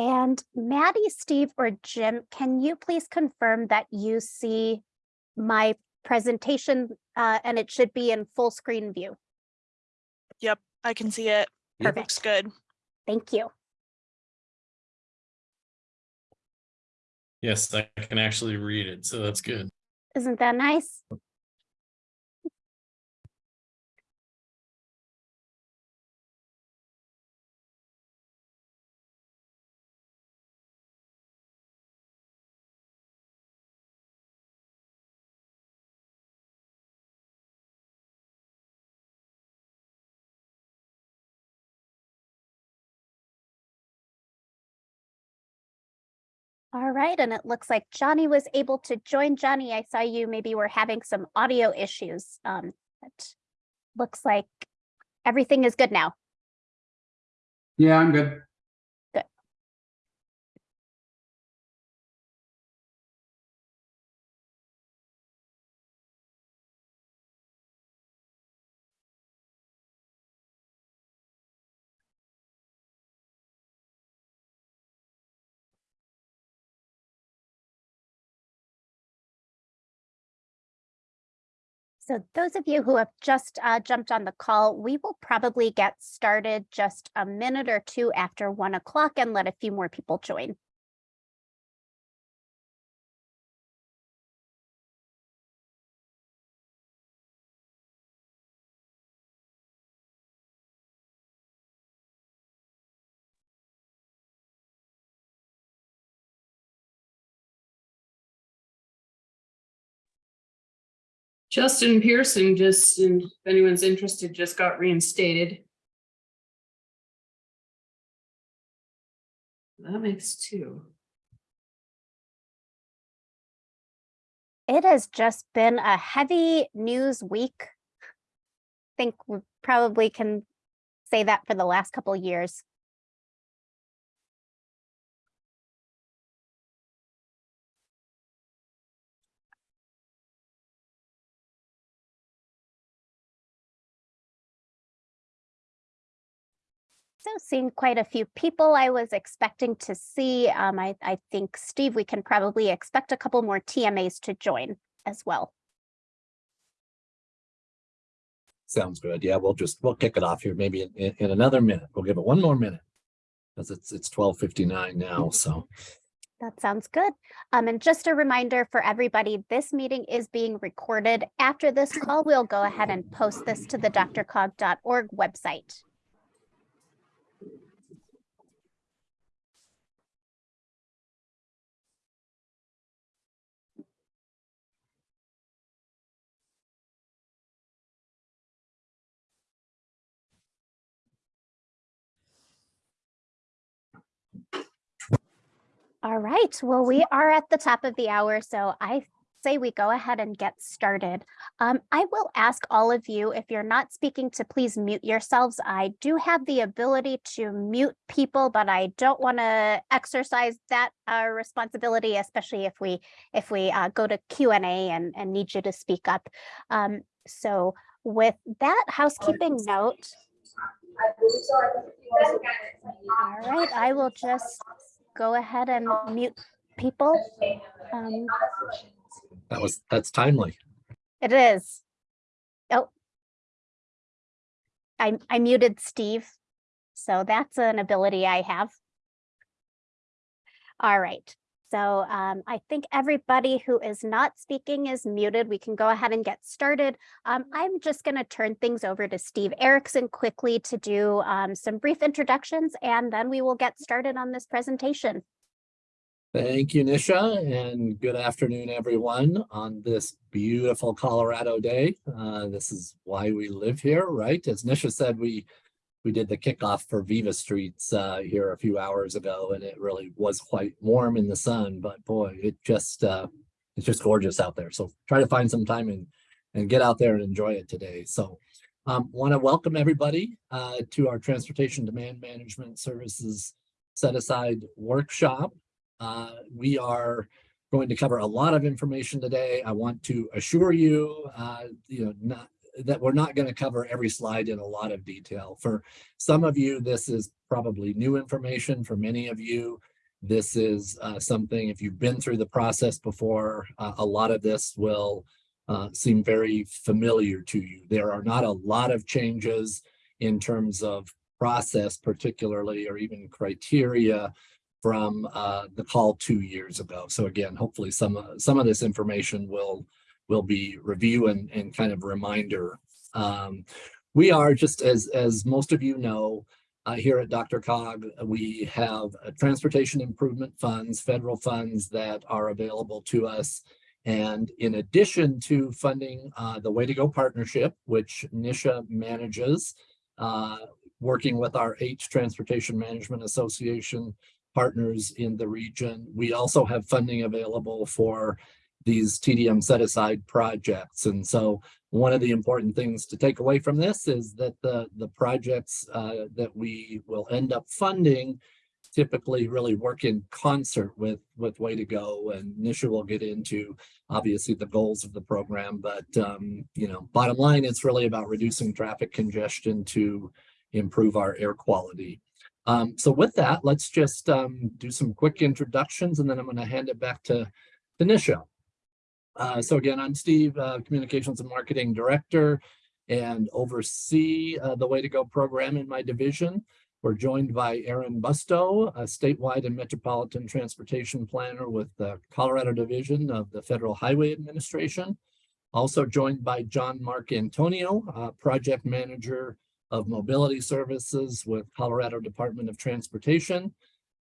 And Maddie, Steve, or Jim, can you please confirm that you see my presentation uh, and it should be in full screen view? Yep, I can see it. It Perfect. looks good. Thank you. Yes, I can actually read it, so that's good. Isn't that nice? All right, and it looks like Johnny was able to join. Johnny, I saw you maybe were having some audio issues. Um, but looks like everything is good now. Yeah, I'm good. So those of you who have just uh, jumped on the call, we will probably get started just a minute or two after one o'clock and let a few more people join. Justin Pearson just, and if anyone's interested, just got reinstated. That makes two. It has just been a heavy news week. I think we probably can say that for the last couple years. So seeing quite a few people I was expecting to see. Um, I, I think, Steve, we can probably expect a couple more TMAs to join as well. Sounds good. Yeah, we'll just, we'll kick it off here maybe in, in, in another minute. We'll give it one more minute. Because it's, it's twelve fifty-nine now, so. That sounds good. Um, and just a reminder for everybody, this meeting is being recorded. After this call, we'll go ahead and post this to the drcog.org website. All right, well, we are at the top of the hour, so I say we go ahead and get started. Um, I will ask all of you, if you're not speaking, to please mute yourselves. I do have the ability to mute people, but I don't want to exercise that uh, responsibility, especially if we if we uh, go to Q and A and and need you to speak up. Um, so with that housekeeping note, all right, I will just go ahead and mute people. Um, That was, that's timely. it is. Oh. I, I muted Steve. So that's an ability I have. All right. So um, I think everybody who is not speaking is muted. We can go ahead and get started. Um, I'm just going to turn things over to Steve Erickson quickly to do um, some brief introductions, and then we will get started on this presentation. Thank you, Nisha, and good afternoon, everyone, on this beautiful Colorado day. Uh, this is why we live here, right? As Nisha said, we we did the kickoff for Viva Streets uh, here a few hours ago, and it really was quite warm in the sun. But boy, it just uh, it's just gorgeous out there. So try to find some time and and get out there and enjoy it today. So um, want to welcome everybody uh, to our Transportation Demand Management Services Set Aside Workshop. Uh, we are going to cover a lot of information today. I want to assure you, uh, you know, not that we're not going to cover every slide in a lot of detail. For some of you, this is probably new information. For many of you, This is uh, something, if you've been through the process before, uh, a lot of this will uh, seem very familiar to you. There are not a lot of changes in terms of process particularly, or even criteria from uh, the call two years ago. So again, hopefully some, uh, some of this information will, will be review and, and kind of reminder. Um, we are just as, as most of you know, uh, here at DRCOG, we have uh, transportation improvement funds, federal funds that are available to us. And in addition to funding uh, the Way to Go partnership, which Nisha manages, uh, working with our H Transportation Management Association partners in the region, we also have funding available for these TDM set aside projects. And so one of the important things to take away from this is that the, the projects uh, that we will end up funding typically really work in concert with, with Way to Go and Nisha will get into obviously the goals of the program, but um, you know, bottom line, it's really about reducing traffic congestion to improve our air quality. Um, so with that, let's just um, do some quick introductions and then I'm going to hand it back to, to Nisha. Uh, so again, I'm Steve, uh, Communications and Marketing Director and oversee uh, the Way to Go program in my division. We're joined by Aaron Bustow, a statewide and metropolitan transportation planner with the Colorado Division of the Federal Highway Administration. Also joined by John Marcantonio, uh, project manager of mobility services with Colorado Department of Transportation.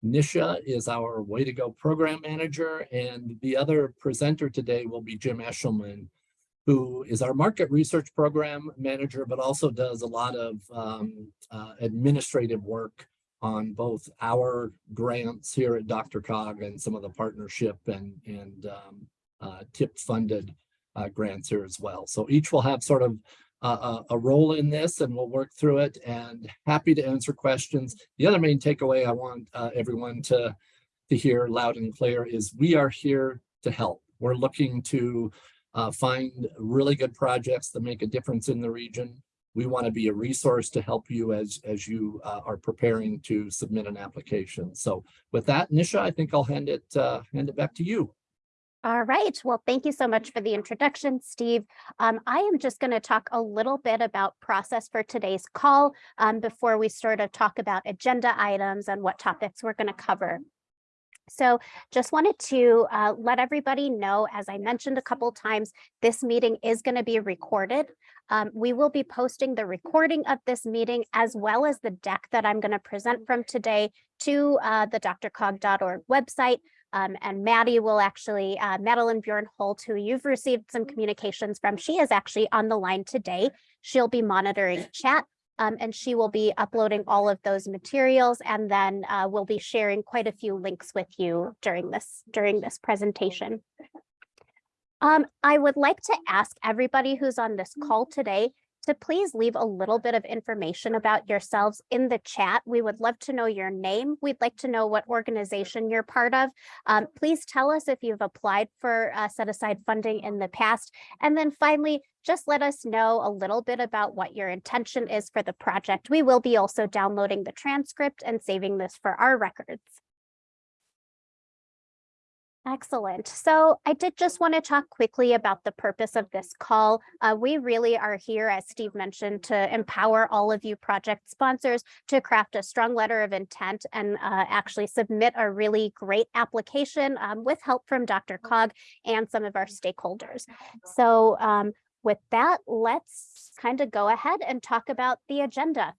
Nisha is our Way to Go program manager, and the other presenter today will be Jim Eshelman, who is our market research program manager, but also does a lot of um, uh, administrative work on both our grants here at DRCOG and some of the partnership and, and um, uh, tip funded uh, grants here as well. So each will have sort of a, a role in this and we'll work through it and happy to answer questions. The other main takeaway I want uh, everyone to, to hear loud and clear is we are here to help. We're looking to uh, find really good projects that make a difference in the region. We want to be a resource to help you as, as you uh, are preparing to submit an application. So with that, Nisha, I think I'll hand it, uh, hand it back to you. All right. Well, thank you so much for the introduction, Steve. Um, I am just going to talk a little bit about process for today's call um, before we sort of talk about agenda items and what topics we're going to cover. So just wanted to uh, let everybody know, as I mentioned a couple times, this meeting is going to be recorded. Um, we will be posting the recording of this meeting as well as the deck that I'm going to present from today to uh, the drcog.org website. Um, and Maddie will actually, uh, Madeline Bjorn Holt, who you've received some communications from, she is actually on the line today. She'll be monitoring chat um, and she will be uploading all of those materials and then uh, we'll be sharing quite a few links with you during this during this presentation. Um, I would like to ask everybody who's on this call today to please leave a little bit of information about yourselves in the chat. We would love to know your name. We'd like to know what organization you're part of. Um, please tell us if you've applied for uh, set aside funding in the past. And then finally, just let us know a little bit about what your intention is for the project. We will be also downloading the transcript and saving this for our records. Excellent. So I did just want to talk quickly about the purpose of this call. Uh, we really are here, as Steve mentioned, to empower all of you project sponsors to craft a strong letter of intent and uh, actually submit a really great application um, with help from DRCOG and some of our stakeholders. So um, with that, let's kind of go ahead and talk about the agenda.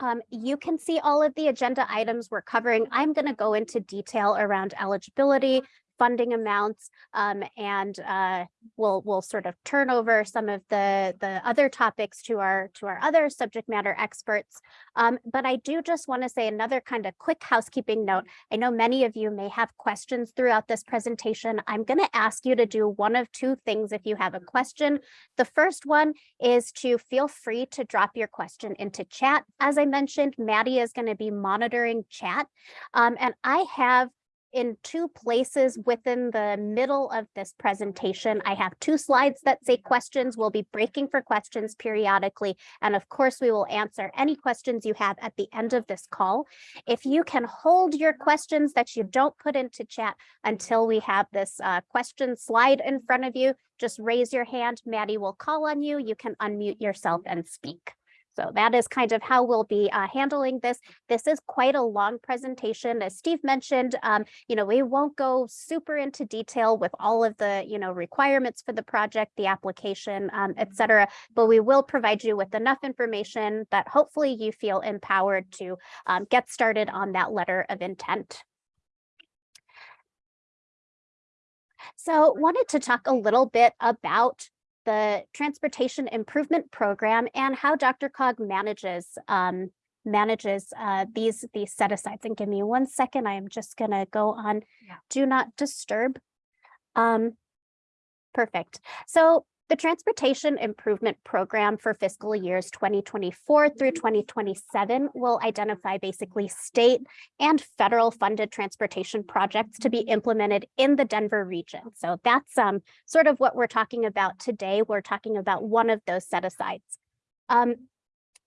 Um, you can see all of the agenda items we're covering. I'm going to go into detail around eligibility, funding amounts, um, and uh, we'll we'll sort of turn over some of the the other topics to our to our other subject matter experts. Um, but I do just want to say another kind of quick housekeeping note. I know many of you may have questions throughout this presentation. I'm going to ask you to do one of two things if you have a question. The first one is to feel free to drop your question into chat. As I mentioned, Maddie is going to be monitoring chat, um, and I have in two places within the middle of this presentation. I have two slides that say questions. We'll be breaking for questions periodically. And of course, we will answer any questions you have at the end of this call. If you can hold your questions that you don't put into chat until we have this uh, question slide in front of you, just raise your hand. Maddie will call on you. You can unmute yourself and speak. So that is kind of how we'll be uh, handling this. This is quite a long presentation. As Steve mentioned, um, you know, we won't go super into detail with all of the, you know, requirements for the project, the application, um, et cetera, but we will provide you with enough information that hopefully you feel empowered to um, get started on that letter of intent. So wanted to talk a little bit about the Transportation Improvement Program and how DRCOG manages um, manages uh, these these set asides. And give me one second. I am just gonna go on do not disturb. Um, perfect. So the Transportation Improvement Program for fiscal years 2024 through 2027 will identify basically state and federal funded transportation projects to be implemented in the Denver region. So that's um, sort of what we're talking about today. We're talking about one of those set asides. Um,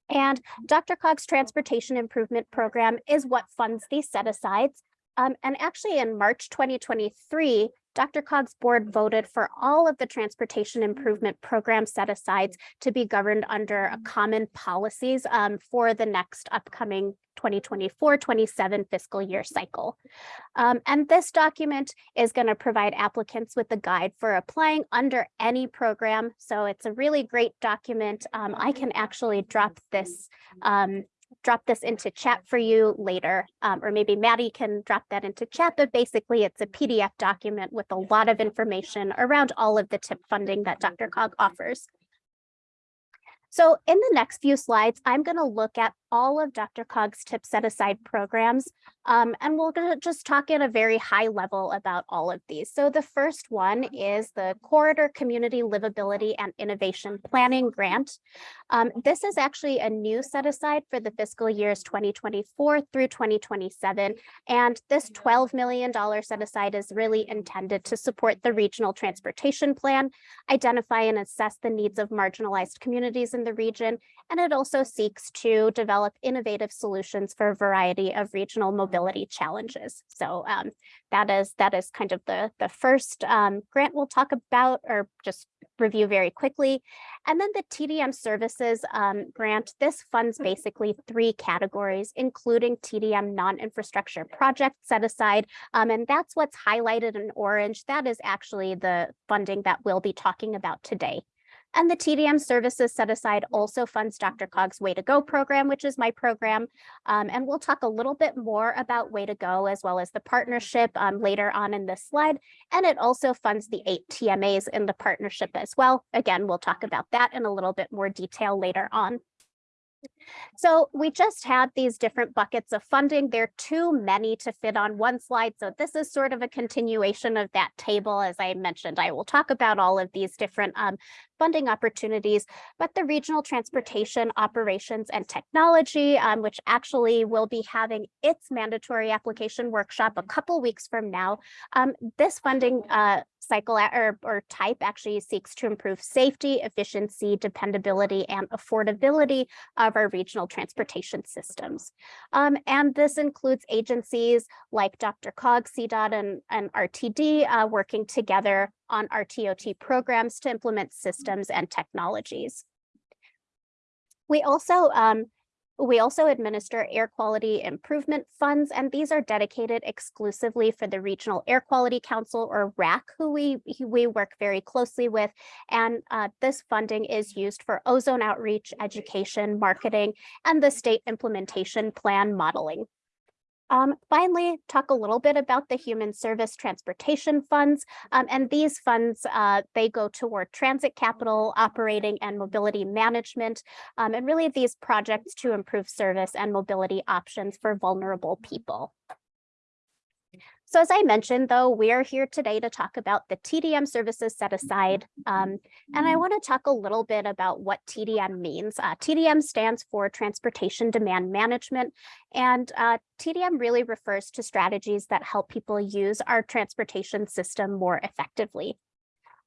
and DRCOG's Transportation Improvement Program is what funds these set asides. Um, and actually in March 2023, DRCOG's board voted for all of the transportation improvement program set asides to be governed under a common policies um, for the next upcoming 2024-27 fiscal year cycle. Um, and this document is going to provide applicants with a guide for applying under any program. So it's a really great document. Um, I can actually drop this um, drop this into chat for you later, um, or maybe Maddie can drop that into chat, but basically it's a PDF document with a lot of information around all of the tip funding that DRCOG offers. So in the next few slides, I'm going to look at all of DRCOG's tip set aside programs, um, and we're going to just talk at a very high level about all of these. So the first one is the Corridor Community Livability and Innovation Planning Grant. Um, this is actually a new set aside for the fiscal years 2024 through 2027, and this $12 million set aside is really intended to support the regional transportation plan, identify and assess the needs of marginalized communities in the region, and it also seeks to develop innovative solutions for a variety of regional mobility challenges. So um, that is that is kind of the, the first um, grant we'll talk about or just review very quickly. And then the TDM services um, grant, this funds basically three categories, including TDM non-infrastructure project set aside. Um, and that's what's highlighted in orange. That is actually the funding that we'll be talking about today. And the TDM services set aside also funds DRCOG's Way to Go program, which is my program. Um, and we'll talk a little bit more about Way to Go as well as the partnership um, later on in this slide. And it also funds the eight TMAs in the partnership as well. Again, we'll talk about that in a little bit more detail later on. So we just had these different buckets of funding. There are too many to fit on one slide. So this is sort of a continuation of that table. As I mentioned, I will talk about all of these different um, funding opportunities, but the Regional Transportation Operations and Technology, um, which actually will be having its mandatory application workshop a couple weeks from now. Um, this funding uh, cycle or, or type actually seeks to improve safety, efficiency, dependability, and affordability of our regional transportation systems. Um, and this includes agencies like DRCOG, CDOT, and, and RTD uh, working together on RTOT programs to implement systems and technologies. We also um, we also administer air quality improvement funds, and these are dedicated exclusively for the Regional Air Quality Council or RAC, who we, we work very closely with. And uh, this funding is used for ozone outreach, education, marketing, and the state implementation plan modeling. Um, finally, talk a little bit about the human service transportation funds. Um, and these funds, uh, they go toward transit capital, operating and mobility management, um, and really these projects to improve service and mobility options for vulnerable people. So as I mentioned, though, we're here today to talk about the TDM services set aside. Um, and I want to talk a little bit about what TDM means. Uh, TDM stands for Transportation Demand Management, and uh, TDM really refers to strategies that help people use our transportation system more effectively.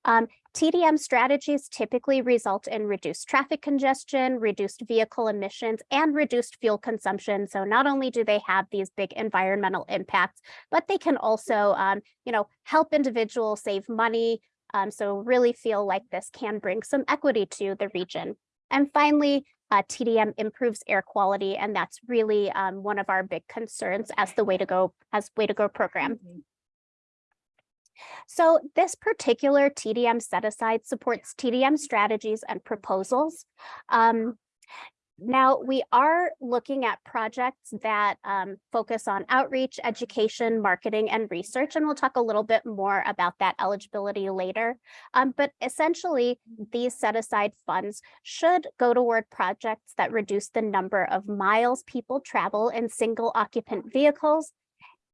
Um, TDM strategies typically result in reduced traffic congestion, reduced vehicle emissions, and reduced fuel consumption. So not only do they have these big environmental impacts, but they can also, um, you know, help individuals save money. Um, so really feel like this can bring some equity to the region. And finally, uh, TDM improves air quality, and that's really um, one of our big concerns as the way to go as way to go program. So this particular TDM set aside supports TDM strategies and proposals. Um, now we are looking at projects that um, focus on outreach, education, marketing, and research, and we'll talk a little bit more about that eligibility later. Um, but essentially, these set aside funds should go toward projects that reduce the number of miles people travel in single occupant vehicles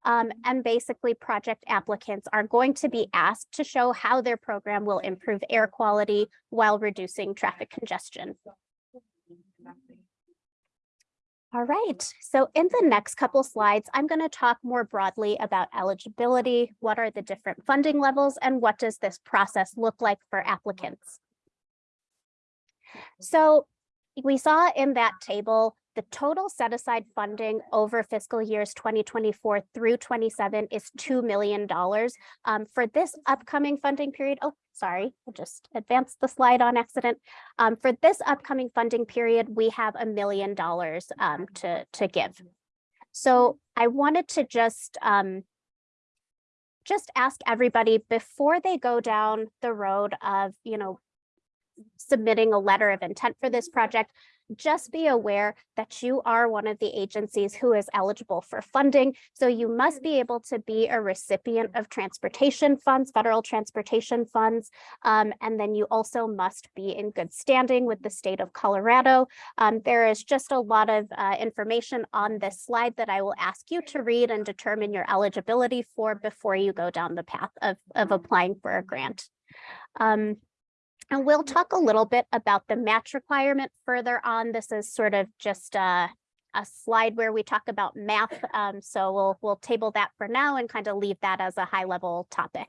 um, and basically project applicants are going to be asked to show how their program will improve air quality while reducing traffic congestion. All right, so in the next couple slides, I'm going to talk more broadly about eligibility, what are the different funding levels, and what does this process look like for applicants. So we saw in that table the total set aside funding over fiscal years 2024 through 27 is $2 million. Um, for this upcoming funding period, oh, sorry, I just advanced the slide on accident. Um, for this upcoming funding period, we have a million dollars um, to, to give. So I wanted to just um, just ask everybody before they go down the road of, you know, submitting a letter of intent for this project, just be aware that you are one of the agencies who is eligible for funding. So you must be able to be a recipient of transportation funds, federal transportation funds. Um, and then you also must be in good standing with the state of Colorado. Um, there is just a lot of uh, information on this slide that I will ask you to read and determine your eligibility for before you go down the path of, of applying for a grant. Um, and we'll talk a little bit about the match requirement further on. This is sort of just a, a slide where we talk about math. Um, so we'll, we'll table that for now and kind of leave that as a high level topic.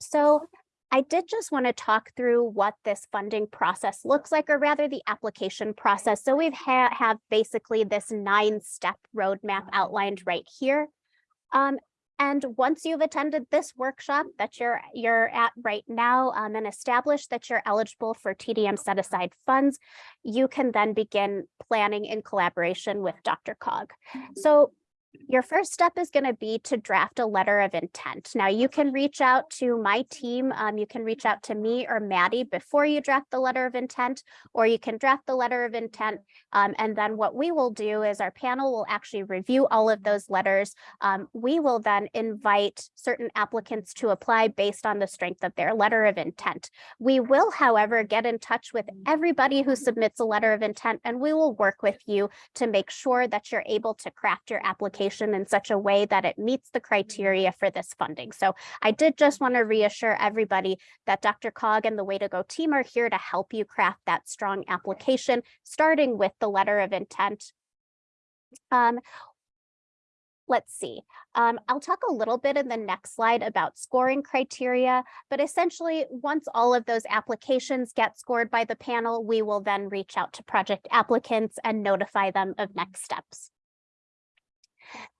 So I did just want to talk through what this funding process looks like, or rather the application process. So we've ha have basically this nine step roadmap outlined right here. Um, and once you've attended this workshop that you're you're at right now um, and established that you're eligible for TDM set aside funds, you can then begin planning in collaboration with DRCOG. So your first step is going to be to draft a letter of intent. Now you can reach out to my team. Um, you can reach out to me or Maddie before you draft the letter of intent, or you can draft the letter of intent. Um, and then what we will do is our panel will actually review all of those letters. Um, we will then invite certain applicants to apply based on the strength of their letter of intent. We will, however, get in touch with everybody who submits a letter of intent, and we will work with you to make sure that you're able to craft your application in such a way that it meets the criteria for this funding. So I did just want to reassure everybody that DRCOG and the Way to Go team are here to help you craft that strong application, starting with the letter of intent. Um, let's see. Um, I'll talk a little bit in the next slide about scoring criteria, but essentially once all of those applications get scored by the panel, we will then reach out to project applicants and notify them of next steps.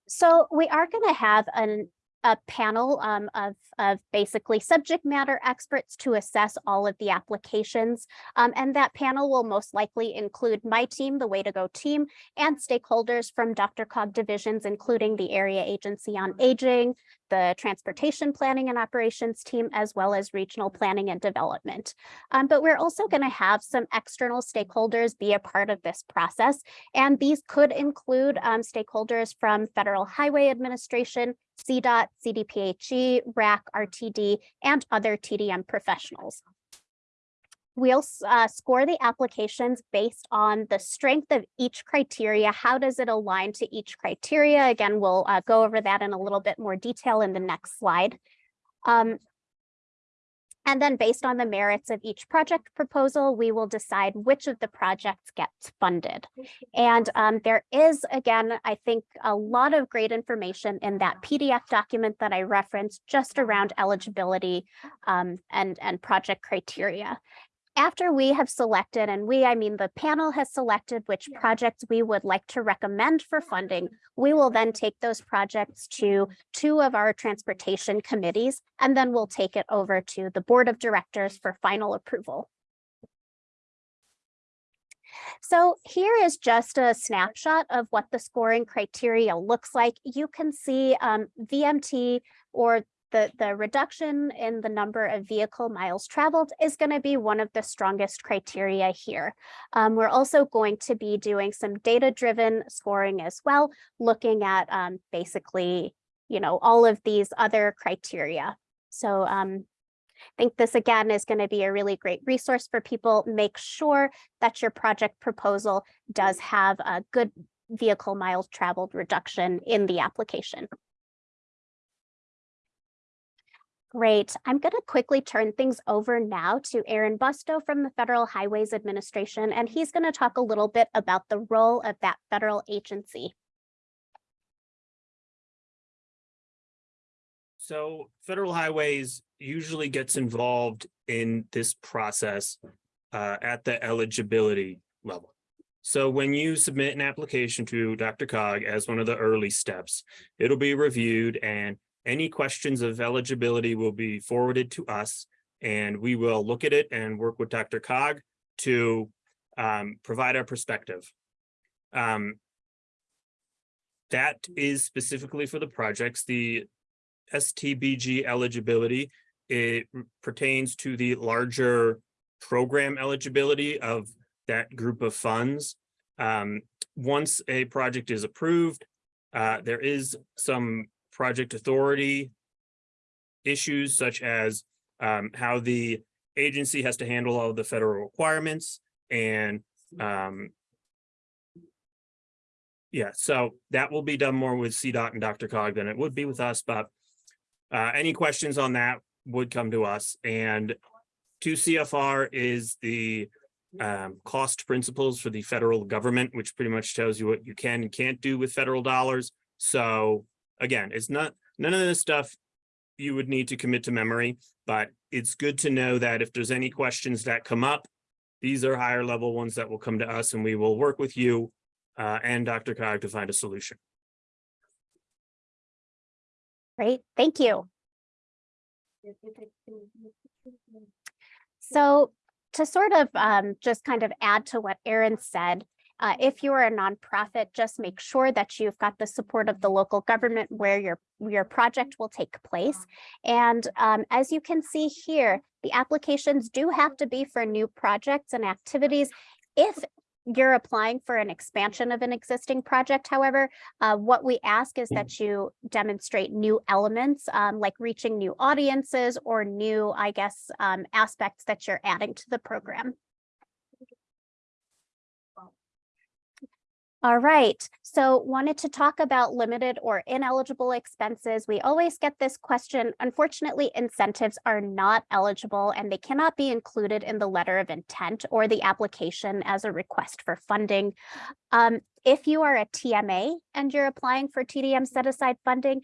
So we are going to have an, a panel um, of, of basically subject matter experts to assess all of the applications. Um, and that panel will most likely include my team, the Way to Go team, and stakeholders from DRCOG divisions, including the Area Agency on Aging, the Transportation Planning and Operations team, as well as Regional Planning and Development. Um, but we're also going to have some external stakeholders be a part of this process. And these could include um, stakeholders from Federal Highway Administration, CDOT, CDPHE, RAC, RTD, and other TDM professionals. We'll uh, score the applications based on the strength of each criteria. How does it align to each criteria? Again, we'll uh, go over that in a little bit more detail in the next slide. Um, and then based on the merits of each project proposal, we will decide which of the projects gets funded. And um, there is, again, I think a lot of great information in that PDF document that I referenced just around eligibility um, and, and project criteria. After we have selected, and we, I mean, the panel has selected which projects we would like to recommend for funding, we will then take those projects to two of our transportation committees, and then we'll take it over to the board of directors for final approval. So here is just a snapshot of what the scoring criteria looks like. You can see um, VMT or the, the reduction in the number of vehicle miles traveled is going to be one of the strongest criteria here. Um, we're also going to be doing some data-driven scoring as well, looking at um, basically, you know, all of these other criteria. So um, I think this again is going to be a really great resource for people. Make sure that your project proposal does have a good vehicle miles traveled reduction in the application. Great. I'm going to quickly turn things over now to Aaron Bustow from the Federal Highways Administration, and he's going to talk a little bit about the role of that federal agency. So Federal Highways usually gets involved in this process uh, at the eligibility level. So when you submit an application to DRCOG as one of the early steps, it'll be reviewed and any questions of eligibility will be forwarded to us and we will look at it and work with DRCOG to um, provide our perspective. Um, that is specifically for the projects. The STBG eligibility, it pertains to the larger program eligibility of that group of funds. Um, once a project is approved, uh, there is some project authority issues such as um, how the agency has to handle all the federal requirements and um, yeah, so that will be done more with CDOT and DRCOG than it would be with us, but uh, any questions on that would come to us and two CFR is the um, cost principles for the federal government, which pretty much tells you what you can and can't do with federal dollars. So again, it's not, none of this stuff you would need to commit to memory, but it's good to know that if there's any questions that come up, these are higher level ones that will come to us and we will work with you uh, and DRCOG to find a solution. Great, thank you. So to sort of um, just kind of add to what Aaron said, uh, if you are a nonprofit, just make sure that you've got the support of the local government where your, your project will take place. And um, as you can see here, the applications do have to be for new projects and activities. If you're applying for an expansion of an existing project, however, uh, what we ask is that you demonstrate new elements, um, like reaching new audiences or new, I guess, um, aspects that you're adding to the program. All right, so wanted to talk about limited or ineligible expenses. We always get this question. Unfortunately, incentives are not eligible and they cannot be included in the letter of intent or the application as a request for funding. Um, if you are a TMA and you're applying for TDM set aside funding,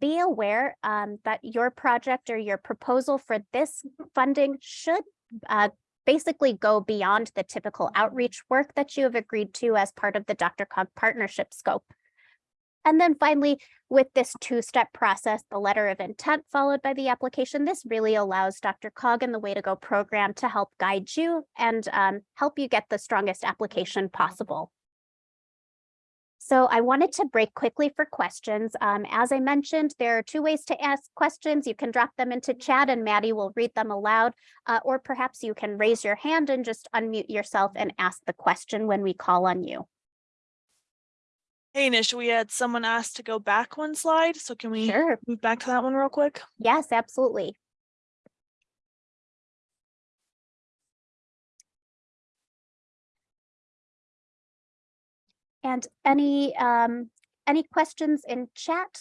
be aware um, that your project or your proposal for this funding should uh, basically go beyond the typical outreach work that you have agreed to as part of the DRCOG partnership scope. And then finally, with this two-step process, the letter of intent followed by the application, this really allows DRCOG and the Way to Go program to help guide you and um, help you get the strongest application possible. So I wanted to break quickly for questions. Um, as I mentioned, there are two ways to ask questions. You can drop them into chat and Maddie will read them aloud, uh, or perhaps you can raise your hand and just unmute yourself and ask the question when we call on you. Hey, Nish, we had someone asked to go back one slide, so can we Sure. move back to that one real quick? Yes, absolutely. And any, um, any questions in chat?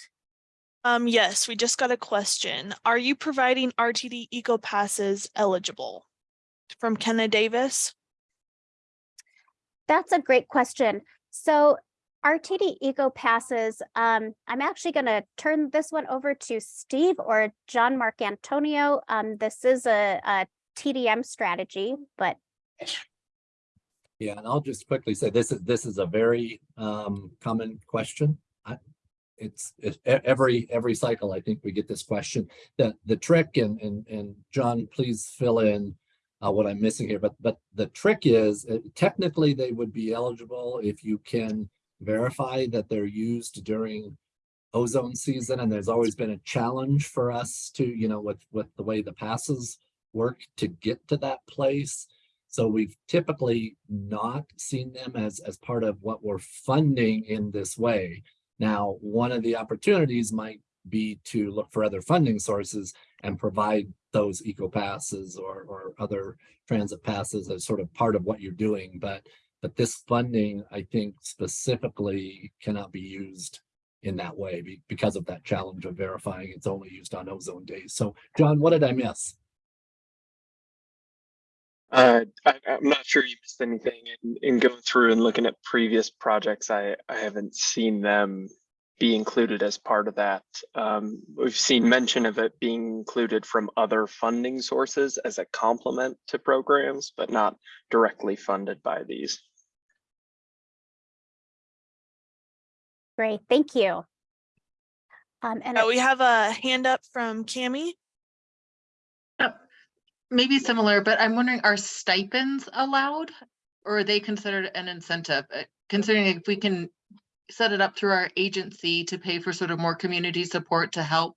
Um, yes, we just got a question. Are you providing RTD Eco Passes eligible? From Kenna Davis? That's a great question. So RTD Eco Passes, um, I'm actually going to turn this one over to Steve or John Marcantonio. Um, this is a, a TDM strategy, but Yeah, and I'll just quickly say this is, this is a very um common question. I, it's, it's every, every cycle, I think we get this question. The, the trick and, and, and John, please fill in uh, what I'm missing here, but, but the trick is uh, technically they would be eligible if you can verify that they're used during ozone season. And there's always been a challenge for us to, you know, with, with the way the passes work to get to that place. So we've typically not seen them as, as part of what we're funding in this way. Now, one of the opportunities might be to look for other funding sources and provide those eco passes or, or other transit passes as sort of part of what you're doing. But, but this funding, I think specifically cannot be used in that way because of that challenge of verifying it's only used on ozone days. So John, what did I miss? Uh, I, I'm not sure you missed anything in, in going through and looking at previous projects. I, I haven't seen them be included as part of that. Um, we've seen mention of it being included from other funding sources as a complement to programs, but not directly funded by these. great, thank you. Um, and Uh, we have a hand up from Cami. Maybe similar, but I'm wondering, are stipends allowed? Or are they considered an incentive? Uh, Considering if we can set it up through our agency to pay for sort of more community support to help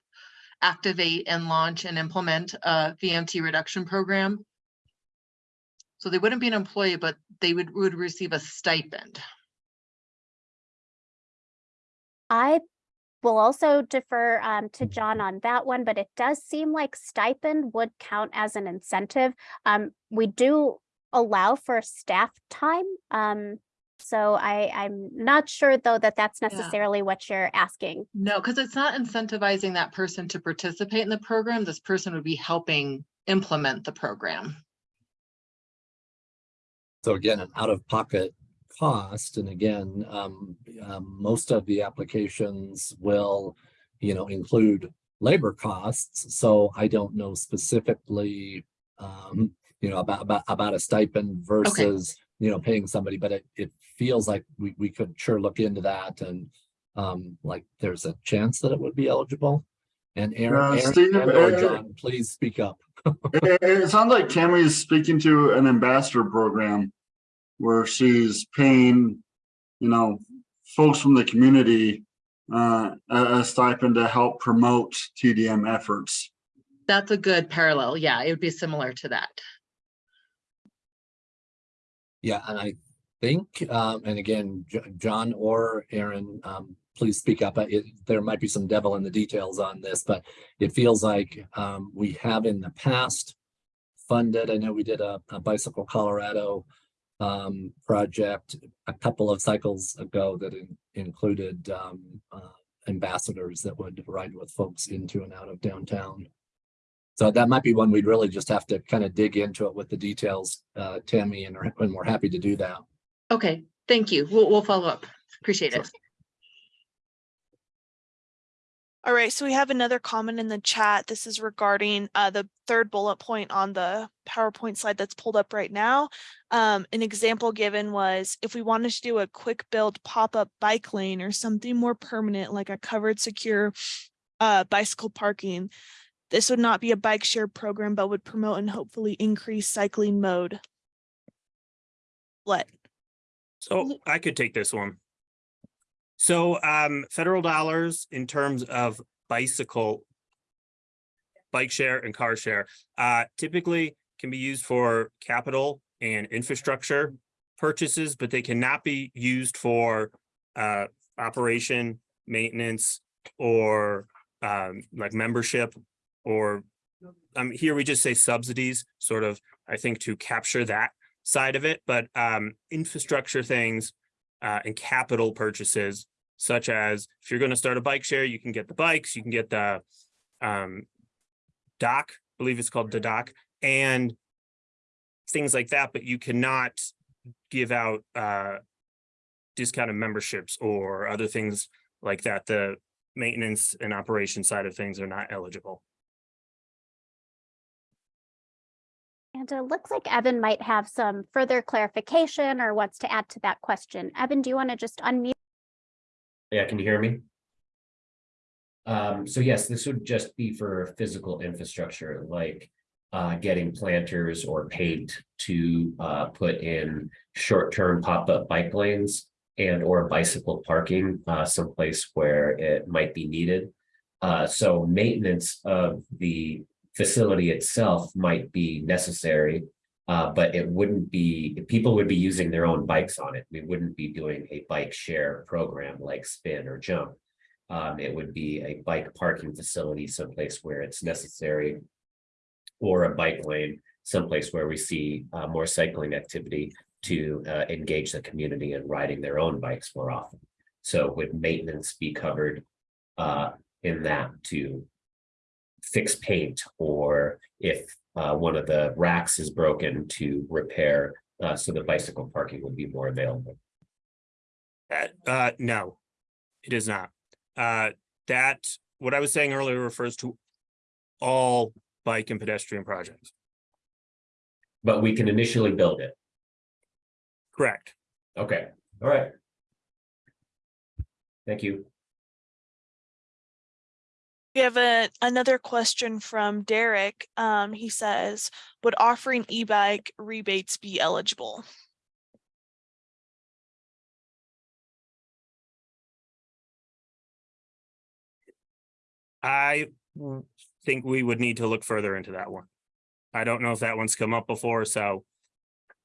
activate and launch and implement a VMT reduction program. So they wouldn't be an employee, but they would, would receive a stipend. I will also defer um, to John on that one, but it does seem like stipend would count as an incentive. Um, we do allow for staff time. Um, so I, I'm not sure though that that's Yeah. necessarily what you're asking. No, because it's not incentivizing that person to participate in the program. This person would be helping implement the program. So again, an out-of-pocket cost, and again, um, um, most of the applications will, you know, include labor costs. So I don't know specifically, um, you know, about, about, about a stipend versus, you know, paying somebody, but it, it feels like we, we could sure look into that and, um, like, there's a chance that it would be eligible. And Aaron, Uh, Aaron Steve, and or uh, John, please speak up. It, it sounds like Tammy is speaking to an ambassador program where she's paying, you know, folks from the community uh, a, a stipend to help promote TDM efforts. That's a good parallel. Yeah, it would be similar to that. Yeah, and I think, um, and again, J- John or Aaron, um, please speak up. It, there might be some devil in the details on this, but it feels like, um, we have in the past funded, I know we did a, a Bicycle Colorado, um, project a couple of cycles ago that in- included, um, uh, ambassadors that would ride with folks into and out of downtown. So that might be one we'd really just have to kind of dig into it with the details, uh, Tammy, and, and we're happy to do that. Okay, thank you. We'll, we'll follow up. Appreciate it. All right, so we have another comment in the chat. This is regarding uh, the third bullet point on the PowerPoint slide that's pulled up right now. Um, an example given was if we wanted to do a quick build pop-up bike lane or something more permanent, like a covered secure uh, bicycle parking, this would not be a bike share program, but would promote and hopefully increase cycling mode. What? So I could take this one. So um, federal dollars in terms of bicycle. Bike share and car share uh typically can be used for capital and infrastructure purchases, but they cannot be used for uh operation, maintenance, or um like membership or um here we just say subsidies, sort of, I think to capture that side of it, but um infrastructure things uh, and capital purchases, such as if you're going to start a bike share, you can get the bikes, you can get the um, dock, I believe it's called the dock, and things like that, but you cannot give out uh, discounted memberships or other things like that. The maintenance and operation side of things are not eligible. And it looks like Evan might have some further clarification or wants to add to that question. Evan, do you want to just unmute? Yeah, can you hear me? Um, so yes, this would just be for physical infrastructure, like uh, getting planters or paint to uh, put in short-term pop-up bike lanes and or bicycle parking uh, someplace where it might be needed. Uh, so maintenance of the facility itself might be necessary, uh, but it wouldn't be, people would be using their own bikes on it. We wouldn't be doing a bike share program like spin or jump. Um, it would be a bike parking facility someplace where it's necessary. Or a bike lane, someplace where we see uh, more cycling activity to uh, engage the community in riding their own bikes more often. So would maintenance be covered uh, in that to fix paint or if uh, one of the racks is broken to repair, uh, so the bicycle parking would be more available. Uh, uh, no, it is not. Uh, that, what I was saying earlier refers to all bike and pedestrian projects. But we can initially build it. Correct. Okay, all right. Thank you. We have a, another question from Derek. Um, he says, would offering e-bike rebates be eligible? I think we would need to look further into that one. I don't know if that one's come up before, so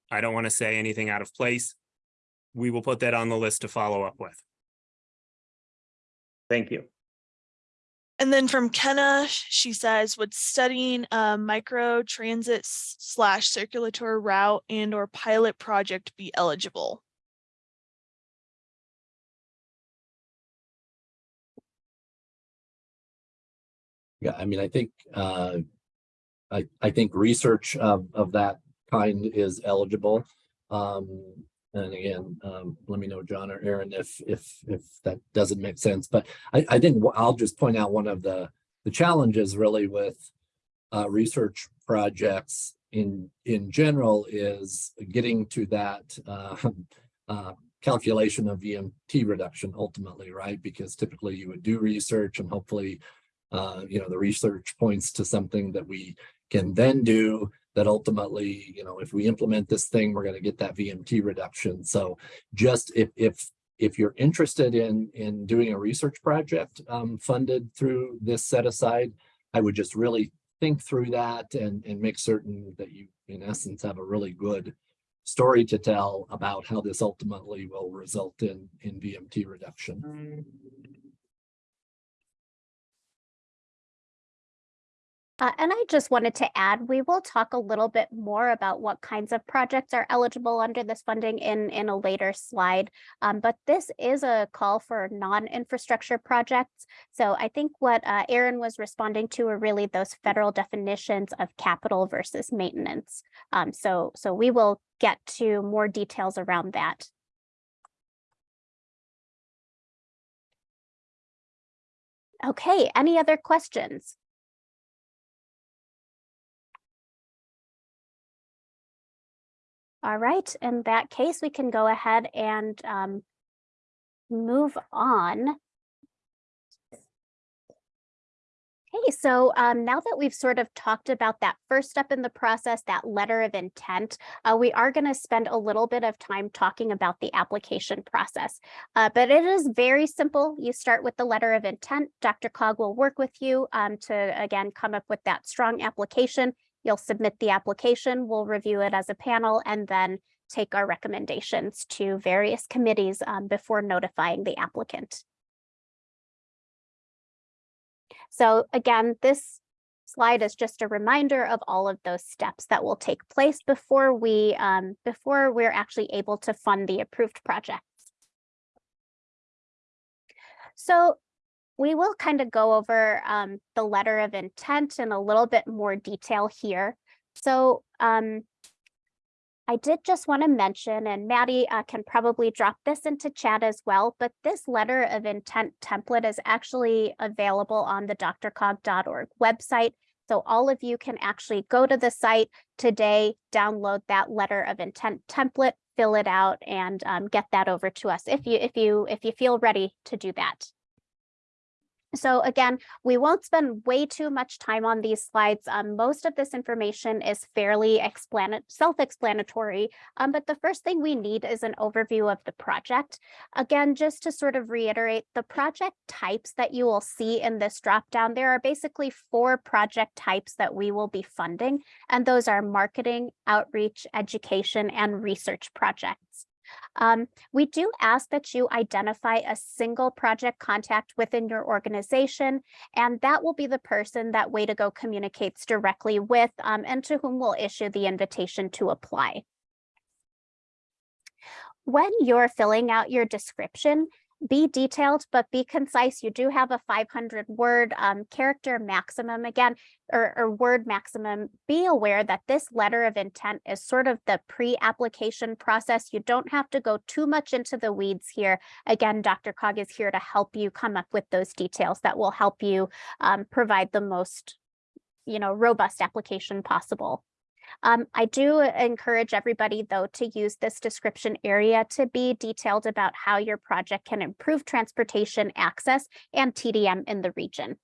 I don't want to say anything out of place. We will put that on the list to follow up with. Thank you. And then from Kenna, she says, would studying a micro transit slash circulatory route and or pilot project be eligible? Yeah, I mean, I think, uh, I, I think research of, of that kind is eligible. Um, and again, um, let me know, John or Aaron, if, if, if that doesn't make sense, but I, I think I'll just point out one of the, the challenges really with uh, research projects in, in general is getting to that, uh, uh, calculation of VMT reduction ultimately, right? Because typically you would do research and hopefully uh, you know, the research points to something that we can then do that ultimately, you know, if we implement this thing, we're going to get that VMT reduction. So just if, if, if you're interested in, in doing a research project um, funded through this set aside, I would just really think through that and, and make certain that you, in essence, have a really good story to tell about how this ultimately will result in, in VMT reduction. Uh, and I just wanted to add, we will talk a little bit more about what kinds of projects are eligible under this funding in, in a later slide. Um, but this is a call for non-infrastructure projects. So I think what uh, Aaron was responding to are really those federal definitions of capital versus maintenance. Um, so, so we will get to more details around that. Okay, any other questions? All right, in that case, we can go ahead and um, move on. Okay, so um, now that we've sort of talked about that first step in the process, that letter of intent, uh, we are going to spend a little bit of time talking about the application process. Uh, but it is very simple. You start with the letter of intent. DRCOG will work with you um, to, again, come up with that strong application. You'll submit the application, we'll review it as a panel, and then take our recommendations to various committees um, before notifying the applicant. So again, this slide is just a reminder of all of those steps that will take place before we um, before we're actually able to fund the approved projects. So we will kind of go over um, the letter of intent in a little bit more detail here. So um, I did just want to mention, and Maddie uh, can probably drop this into chat as well, but this letter of intent template is actually available on the drcog.org website. So all of you can actually go to the site today, download that letter of intent template, fill it out, and um, get that over to us if you if you if you feel ready to do that. So again, we won't spend way too much time on these slides. Um, most of this information is fairly self-explanatory, um, but the first thing we need is an overview of the project. Again, just to sort of reiterate, the project types that you will see in this dropdown, there are basically four project types that we will be funding, and those are marketing, outreach, education, and research projects. Um, we do ask that you identify a single project contact within your organization, and that will be the person that Way to Go communicates directly with um, and to whom we'll issue the invitation to apply. When you're filling out your description, be detailed, but be concise. You do have a 500 word um, character maximum again, or, or word maximum. Be aware that this letter of intent is sort of the pre-application process. You don't have to go too much into the weeds here. Again, DRCOG is here to help you come up with those details that will help you um, provide the most you know, robust application possible. Um, I do encourage everybody, though, to use this description area to be detailed about how your project can improve transportation access and TDM in the region.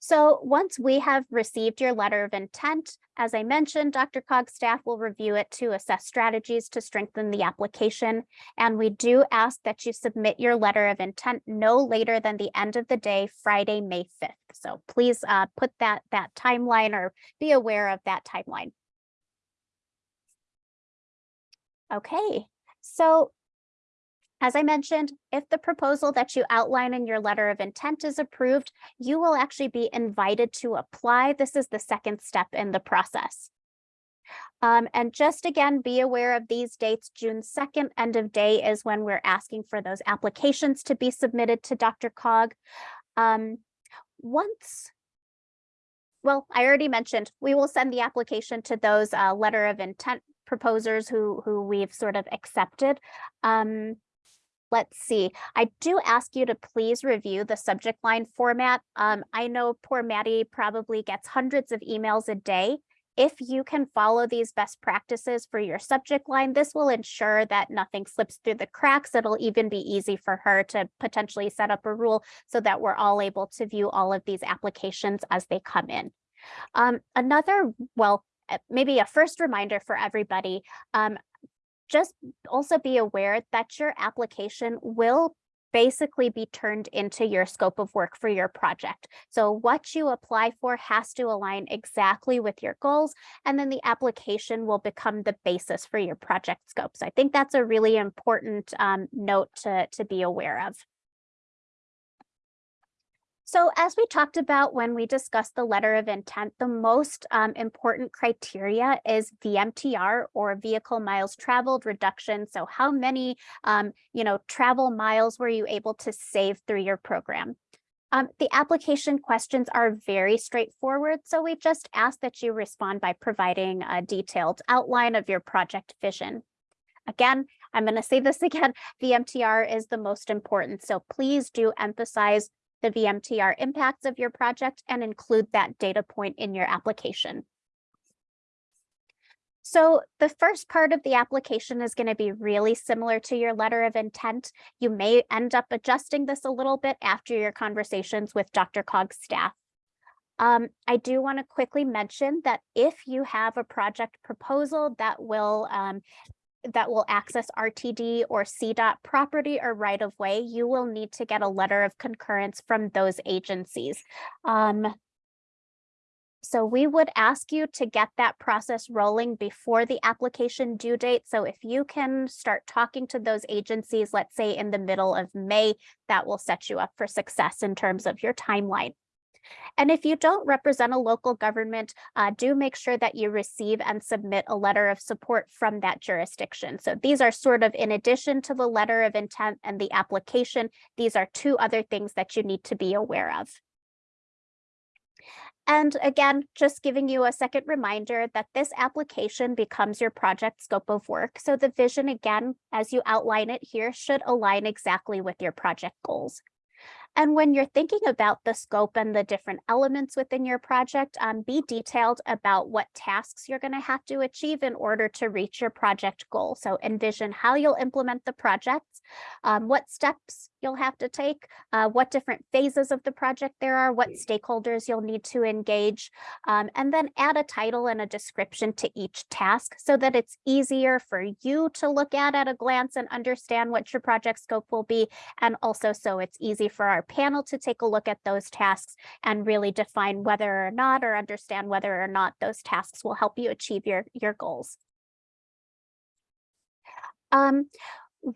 So once we have received your letter of intent, as I mentioned, DRCOG staff will review it to assess strategies to strengthen the application. And we do ask that you submit your letter of intent no later than the end of the day, Friday, May 5th. So please uh, put that, that timeline or be aware of that timeline. Okay, so as I mentioned, if the proposal that you outline in your letter of intent is approved, you will actually be invited to apply. This is the second step in the process. Um, and just again, be aware of these dates. June 2nd, end of day is when we're asking for those applications to be submitted to DRCOG. Um, once well, I already mentioned, we will send the application to those uh, letter of intent proposers who, who we've sort of accepted. Um, Let's see. I do ask you to please review the subject line format. Um, I know poor Maddie probably gets hundreds of emails a day. If you can follow these best practices for your subject line, this will ensure that nothing slips through the cracks. It'll even be easy for her to potentially set up a rule so that we're all able to view all of these applications as they come in. Um, another, well, eh, maybe a first reminder for everybody, um, just also be aware that your application will basically be turned into your scope of work for your project. So what you apply for has to align exactly with your goals, and then the application will become the basis for your project scope. So I think that's a really important um, note to, to be aware of. So as we talked about when we discussed the letter of intent, the most um, important criteria is VMTR or vehicle miles traveled reduction. So how many, um, you know, travel miles were you able to save through your program? Um, the application questions are very straightforward, so we just ask that you respond by providing a detailed outline of your project vision. Again, I'm going to say this again, VMTR is the most important, so please do emphasize the VMTR impacts of your project and include that data point in your application. So the first part of the application is going to be really similar to your letter of intent. You may end up adjusting this a little bit after your conversations with DRCOG's staff. Um, I do want to quickly mention that if you have a project proposal that will um, that will access RTD or CDOT property or right of way, you will need to get a letter of concurrence from those agencies. Um, so we would ask you to get that process rolling before the application due date. So if you can start talking to those agencies, let's say in the middle of May, that will set you up for success in terms of your timeline. And if you don't represent a local government, uh, do make sure that you receive and submit a letter of support from that jurisdiction. So these are sort of in addition to the letter of intent and the application, these are two other things that you need to be aware of. And again, just giving you a second reminder that this application becomes your project scope of work. So the vision, again, as you outline it here, should align exactly with your project goals. And when you're thinking about the scope and the different elements within your project, um, be detailed about what tasks you're going to have to achieve in order to reach your project goal. So envision how you'll implement the project, um, what steps you'll have to take, uh, what different phases of the project there are, what stakeholders you'll need to engage, um, and then add a title and a description to each task so that it's easier for you to look at at a glance and understand what your project scope will be, and also so it's easy for our panel to take a look at those tasks and really define whether or not or understand whether or not those tasks will help you achieve your, your goals. Um,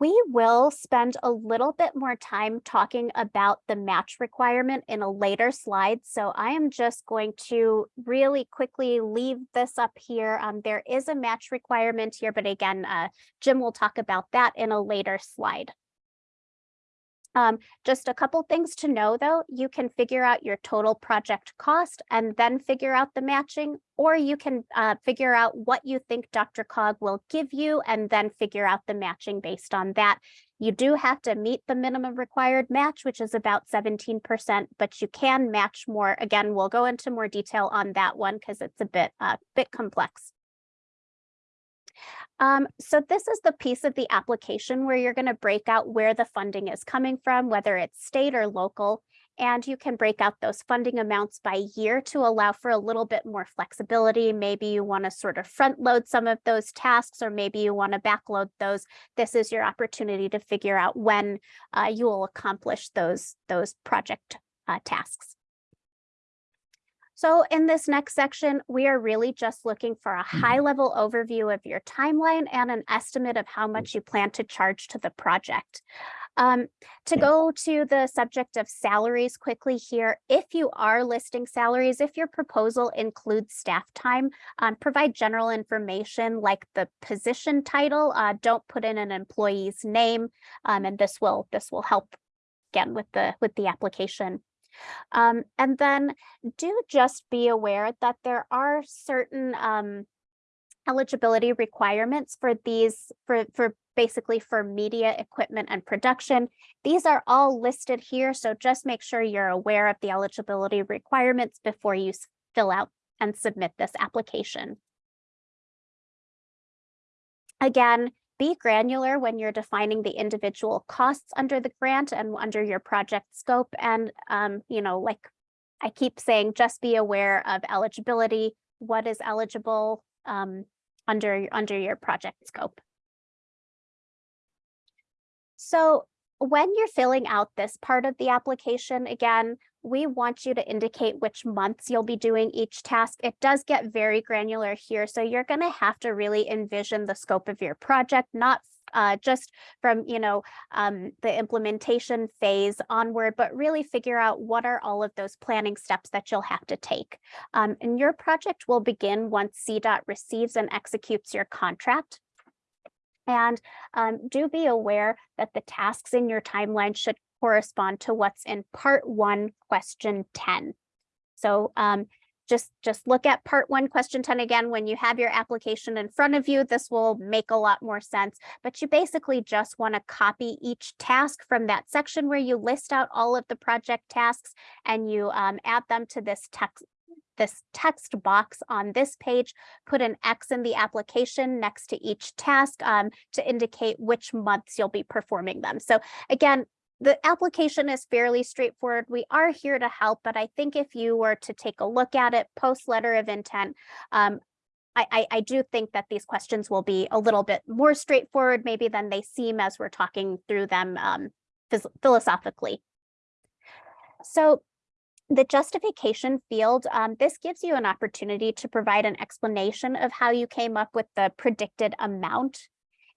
we will spend a little bit more time talking about the match requirement in a later slide. So I am just going to really quickly leave this up here. Um, there is a match requirement here, but again, uh, Jim will talk about that in a later slide. Um, just a couple things to know though, you can figure out your total project cost and then figure out the matching, or you can uh, figure out what you think DRCOG will give you and then figure out the matching based on that. You do have to meet the minimum required match, which is about 17%, but you can match more. Again, we'll go into more detail on that one because it's a bit, uh, bit complex. Um, so this is the piece of the application where you're going to break out where the funding is coming from, whether it's state or local, and you can break out those funding amounts by year to allow for a little bit more flexibility. Maybe you want to sort of front load some of those tasks, or maybe you want to backload those. This is your opportunity to figure out when uh, you will accomplish those, those project uh, tasks. So in this next section, we are really just looking for a high level overview of your timeline and an estimate of how much you plan to charge to the project. Um, to go to the subject of salaries quickly here, if you are listing salaries, if your proposal includes staff time, um, provide general information like the position title. Uh, don't put in an employee's name, um, and this will this will help again with the with the application. Um, and then do just be aware that there are certain um, eligibility requirements for these, for, for basically for media equipment and production. These are all listed here, so just make sure you're aware of the eligibility requirements before you fill out and submit this application. Again, be granular when you're defining the individual costs under the grant and under your project scope. And, um, you know, like I keep saying, just be aware of eligibility, what is eligible um, under, under your project scope. So when you're filling out this part of the application, again, we want you to indicate which months you'll be doing each task. It does get very granular here, so you're going to have to really envision the scope of your project, not uh, just from, you know, um, the implementation phase onward, but really figure out what are all of those planning steps that you'll have to take. Um, and your project will begin once CDOT receives and executes your contract. And um, do be aware that the tasks in your timeline should correspond to what's in part one, question 10. So um, just, just look at part one, question 10 again. When you have your application in front of you, this will make a lot more sense. But you basically just want to copy each task from that section where you list out all of the project tasks and you um, add them to this text this text box on this page, put an X in the application next to each task um, to indicate which months you'll be performing them. So again, the application is fairly straightforward. We are here to help, but I think if you were to take a look at it post letter of intent, um, I, I, I, do think that these questions will be a little bit more straightforward maybe than they seem as we're talking through them um, philosophically. So the justification field, um, this gives you an opportunity to provide an explanation of how you came up with the predicted amount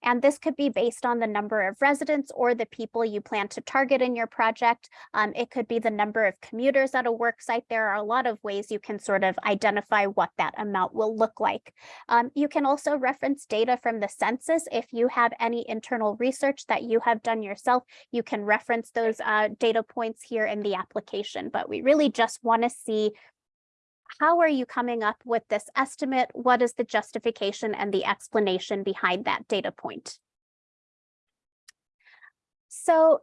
And this could be based on the number of residents or the people you plan to target in your project. Um, it could be the number of commuters at a work site. There are a lot of ways you can sort of identify what that amount will look like. Um, you can also reference data from the census. If you have any internal research that you have done yourself, you can reference those uh, data points here in the application. But we really just want to see how are you coming up with this estimate? What is the justification and the explanation behind that data point? So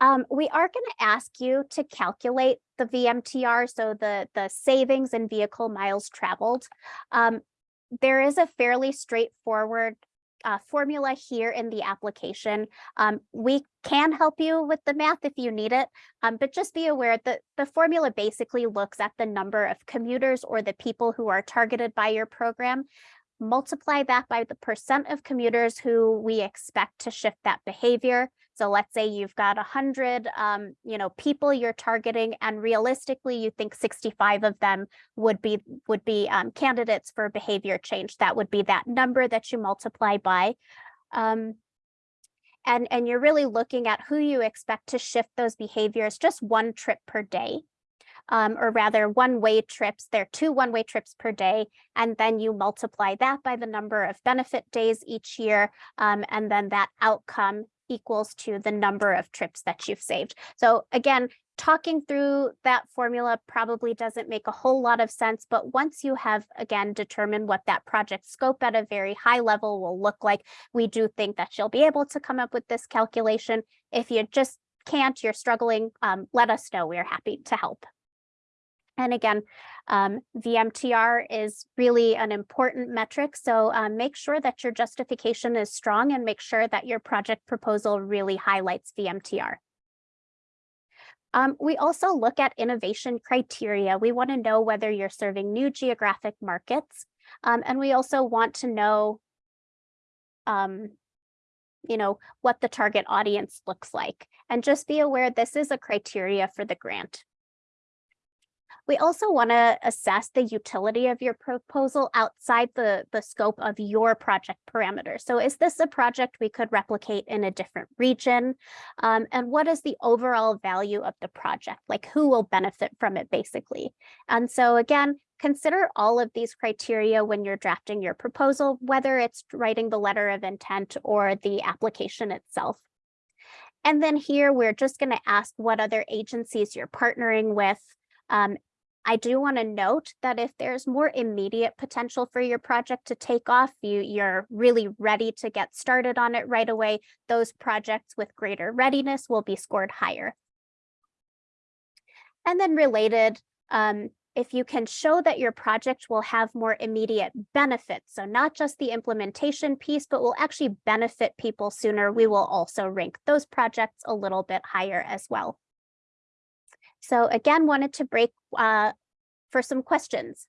um, we are going to ask you to calculate the VMTR, so the, the savings in vehicle miles traveled. Um, there is a fairly straightforward uh, formula here in the application. Um, we can help you with the math if you need it, um, but just be aware that the formula basically looks at the number of commuters or the people who are targeted by your program. Multiply that by the percent of commuters who we expect to shift that behavior. So let's say you've got 100 um, you know, people you're targeting, and realistically, you think 65 of them would be would be um, candidates for behavior change. That would be that number that you multiply by. Um, and, and you're really looking at who you expect to shift those behaviors just one trip per day. Um, or rather one-way trips. There are two one-way trips per day, and then you multiply that by the number of benefit days each year, um, and then that outcome equals to the number of trips that you've saved. So again, talking through that formula probably doesn't make a whole lot of sense, but once you have, again, determined what that project scope at a very high level will look like, we do think that you'll be able to come up with this calculation. If you just can't, you're struggling, um, let us know. We're happy to help. And again, um, VMTR is really an important metric. So um, make sure that your justification is strong and make sure that your project proposal really highlights VMTR. Um, we also look at innovation criteria. We want to know whether you're serving new geographic markets. Um, and we also want to know, um, you know, what the target audience looks like. And just be aware this is a criteria for the grant. We also want to assess the utility of your proposal outside the, the scope of your project parameters. So is this a project we could replicate in a different region? Um, and what is the overall value of the project? Like who will benefit from it basically? And so again, consider all of these criteria when you're drafting your proposal, whether it's writing the letter of intent or the application itself. And then here, we're just going to ask what other agencies you're partnering with, um, I do want to note that if there's more immediate potential for your project to take off, you, you're really ready to get started on it right away, those projects with greater readiness will be scored higher. And then related, um, if you can show that your project will have more immediate benefits, so not just the implementation piece, but will actually benefit people sooner, we will also rank those projects a little bit higher as well. So again, wanted to break uh, for some questions.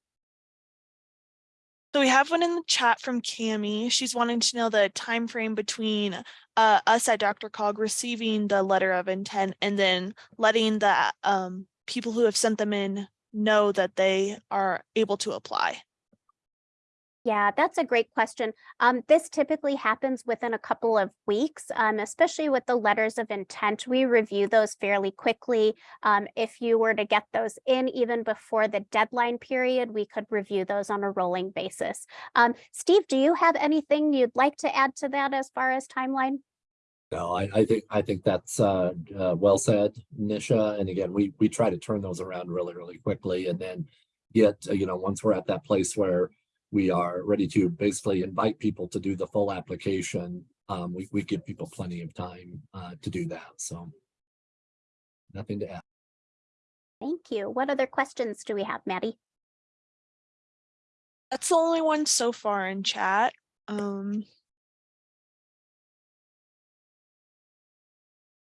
So we have one in the chat from Cami. She's wanting to know the time frame between uh, us at DRCOG receiving the letter of intent and then letting the um, people who have sent them in know that they are able to apply. Yeah, that's a great question. Um, this typically happens within a couple of weeks, um, especially with the letters of intent. We review those fairly quickly. Um, if you were to get those in even before the deadline period, we could review those on a rolling basis. Um, Steve, do you have anything you'd like to add to that as far as timeline? No, I, I think, I think that's, uh, uh, well said, Nisha. And again, we, we try to turn those around really, really quickly and then get, uh, you know, once we're at that place where we are ready to basically invite people to do the full application. Um, we, we give people plenty of time, uh, to do that. So nothing to add. Thank you. What other questions do we have, Maddie? That's the only one so far in chat. Um,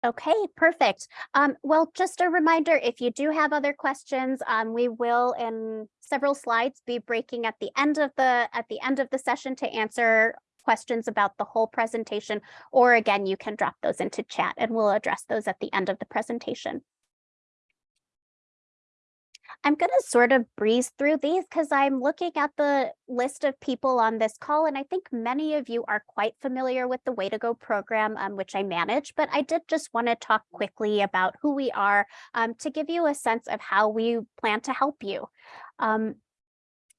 Okay, perfect. Um, well, just a reminder, if you do have other questions, um, we will in several slides be breaking at the end of the at the end of the session to answer questions about the whole presentation, or again, you can drop those into chat and we'll address those at the end of the presentation. I'm going to sort of breeze through these because I'm looking at the list of people on this call, and I think many of you are quite familiar with the Way to Go program, um, which I manage. But I did just want to talk quickly about who we are um, to give you a sense of how we plan to help you. Um,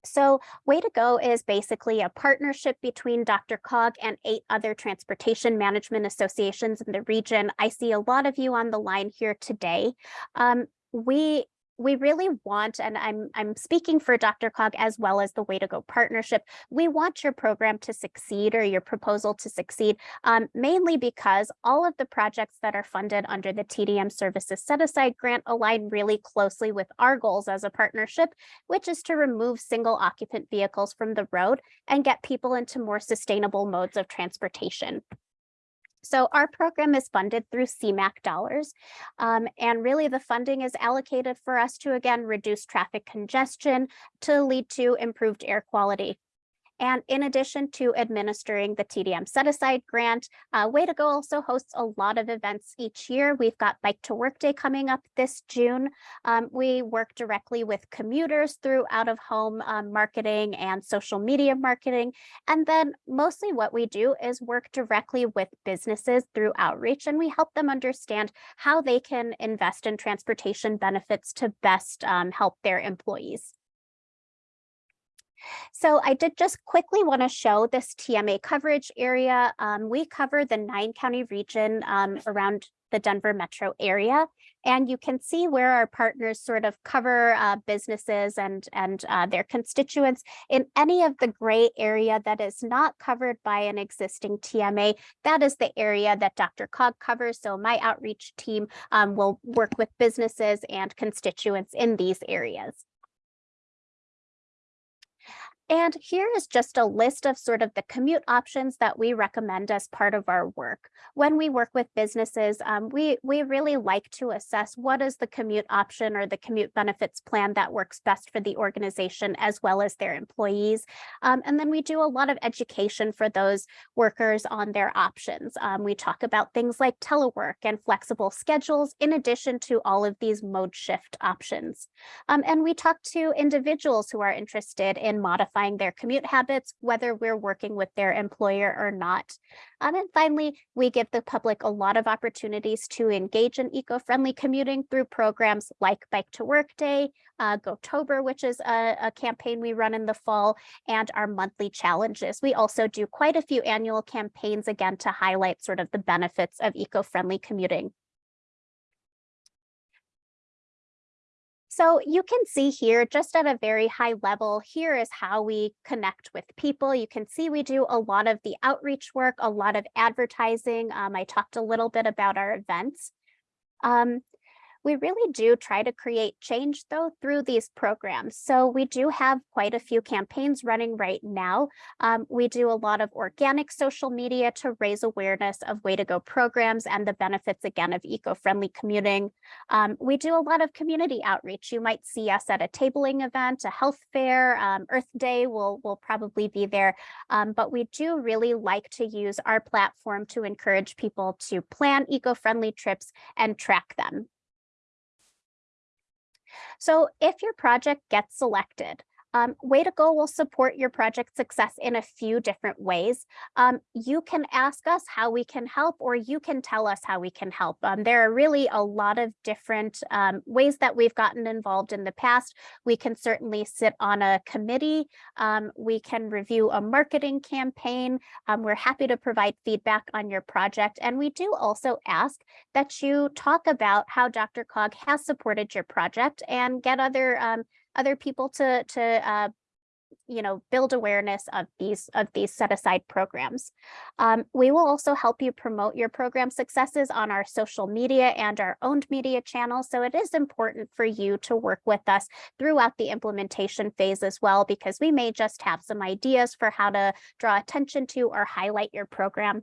so Way to Go is basically a partnership between DRCOG and eight other transportation management associations in the region. I see a lot of you on the line here today. Um, we we really want, and I'm, I'm speaking for DRCOG as well as the Way to Go partnership, we want your program to succeed or your proposal to succeed, um, mainly because all of the projects that are funded under the TDM Services Set Aside Grant align really closely with our goals as a partnership, which is to remove single occupant vehicles from the road and get people into more sustainable modes of transportation. So our program is funded through CMAQ dollars. Um, and really the funding is allocated for us to, again, reduce traffic congestion to lead to improved air quality. And in addition to administering the TDM set aside grant, uh, Way to Go also hosts a lot of events each year. We've got Bike to Work Day coming up this June. Um, we work directly with commuters through out of home um, marketing and social media marketing. And then mostly what we do is work directly with businesses through outreach and we help them understand how they can invest in transportation benefits to best um, help their employees. So I did just quickly want to show this TMA coverage area. Um, we cover the nine county region um, around the Denver metro area. And you can see where our partners sort of cover uh, businesses and, and uh, their constituents in any of the gray area that is not covered by an existing TMA. That is the area that DRCOG covers. So my outreach team um, will work with businesses and constituents in these areas. And here is just a list of sort of the commute options that we recommend as part of our work. When we work with businesses, um, we, we really like to assess what is the commute option or the commute benefits plan that works best for the organization as well as their employees. Um, and then we do a lot of education for those workers on their options. Um, we talk about things like telework and flexible schedules in addition to all of these mode shift options. Um, and we talk to individuals who are interested in modifying modifying their commute habits, whether we're working with their employer or not. Um, and finally, we give the public a lot of opportunities to engage in eco-friendly commuting through programs like Bike to Work Day, uh, GoTober, which is a, a campaign we run in the fall, and our monthly challenges. We also do quite a few annual campaigns, again, to highlight sort of the benefits of eco-friendly commuting. So you can see here just at a very high level, here is how we connect with people. You can see we do a lot of the outreach work, a lot of advertising. Um, I talked a little bit about our events. Um, we really do try to create change though through these programs. So we do have quite a few campaigns running right now. Um, we do a lot of organic social media to raise awareness of way to go programs and the benefits again of eco-friendly commuting. Um, we do a lot of community outreach. You might see us at a tabling event, a health fair, um, Earth Day will, will probably be there. Um, but we do really like to use our platform to encourage people to plan eco-friendly trips and track them. So if your project gets selected, um, Way to Go will support your project success in a few different ways. Um, you can ask us how we can help, or you can tell us how we can help. Um, there are really a lot of different um, ways that we've gotten involved in the past. We can certainly sit on a committee. Um, we can review a marketing campaign. Um, we're happy to provide feedback on your project. And we do also ask that you talk about how DRCOG has supported your project and get other other people to to uh, you know, build awareness of these of these set aside programs. Um, we will also help you promote your program successes on our social media and our owned media channels. So it is important for you to work with us throughout the implementation phase as well, because we may just have some ideas for how to draw attention to or highlight your program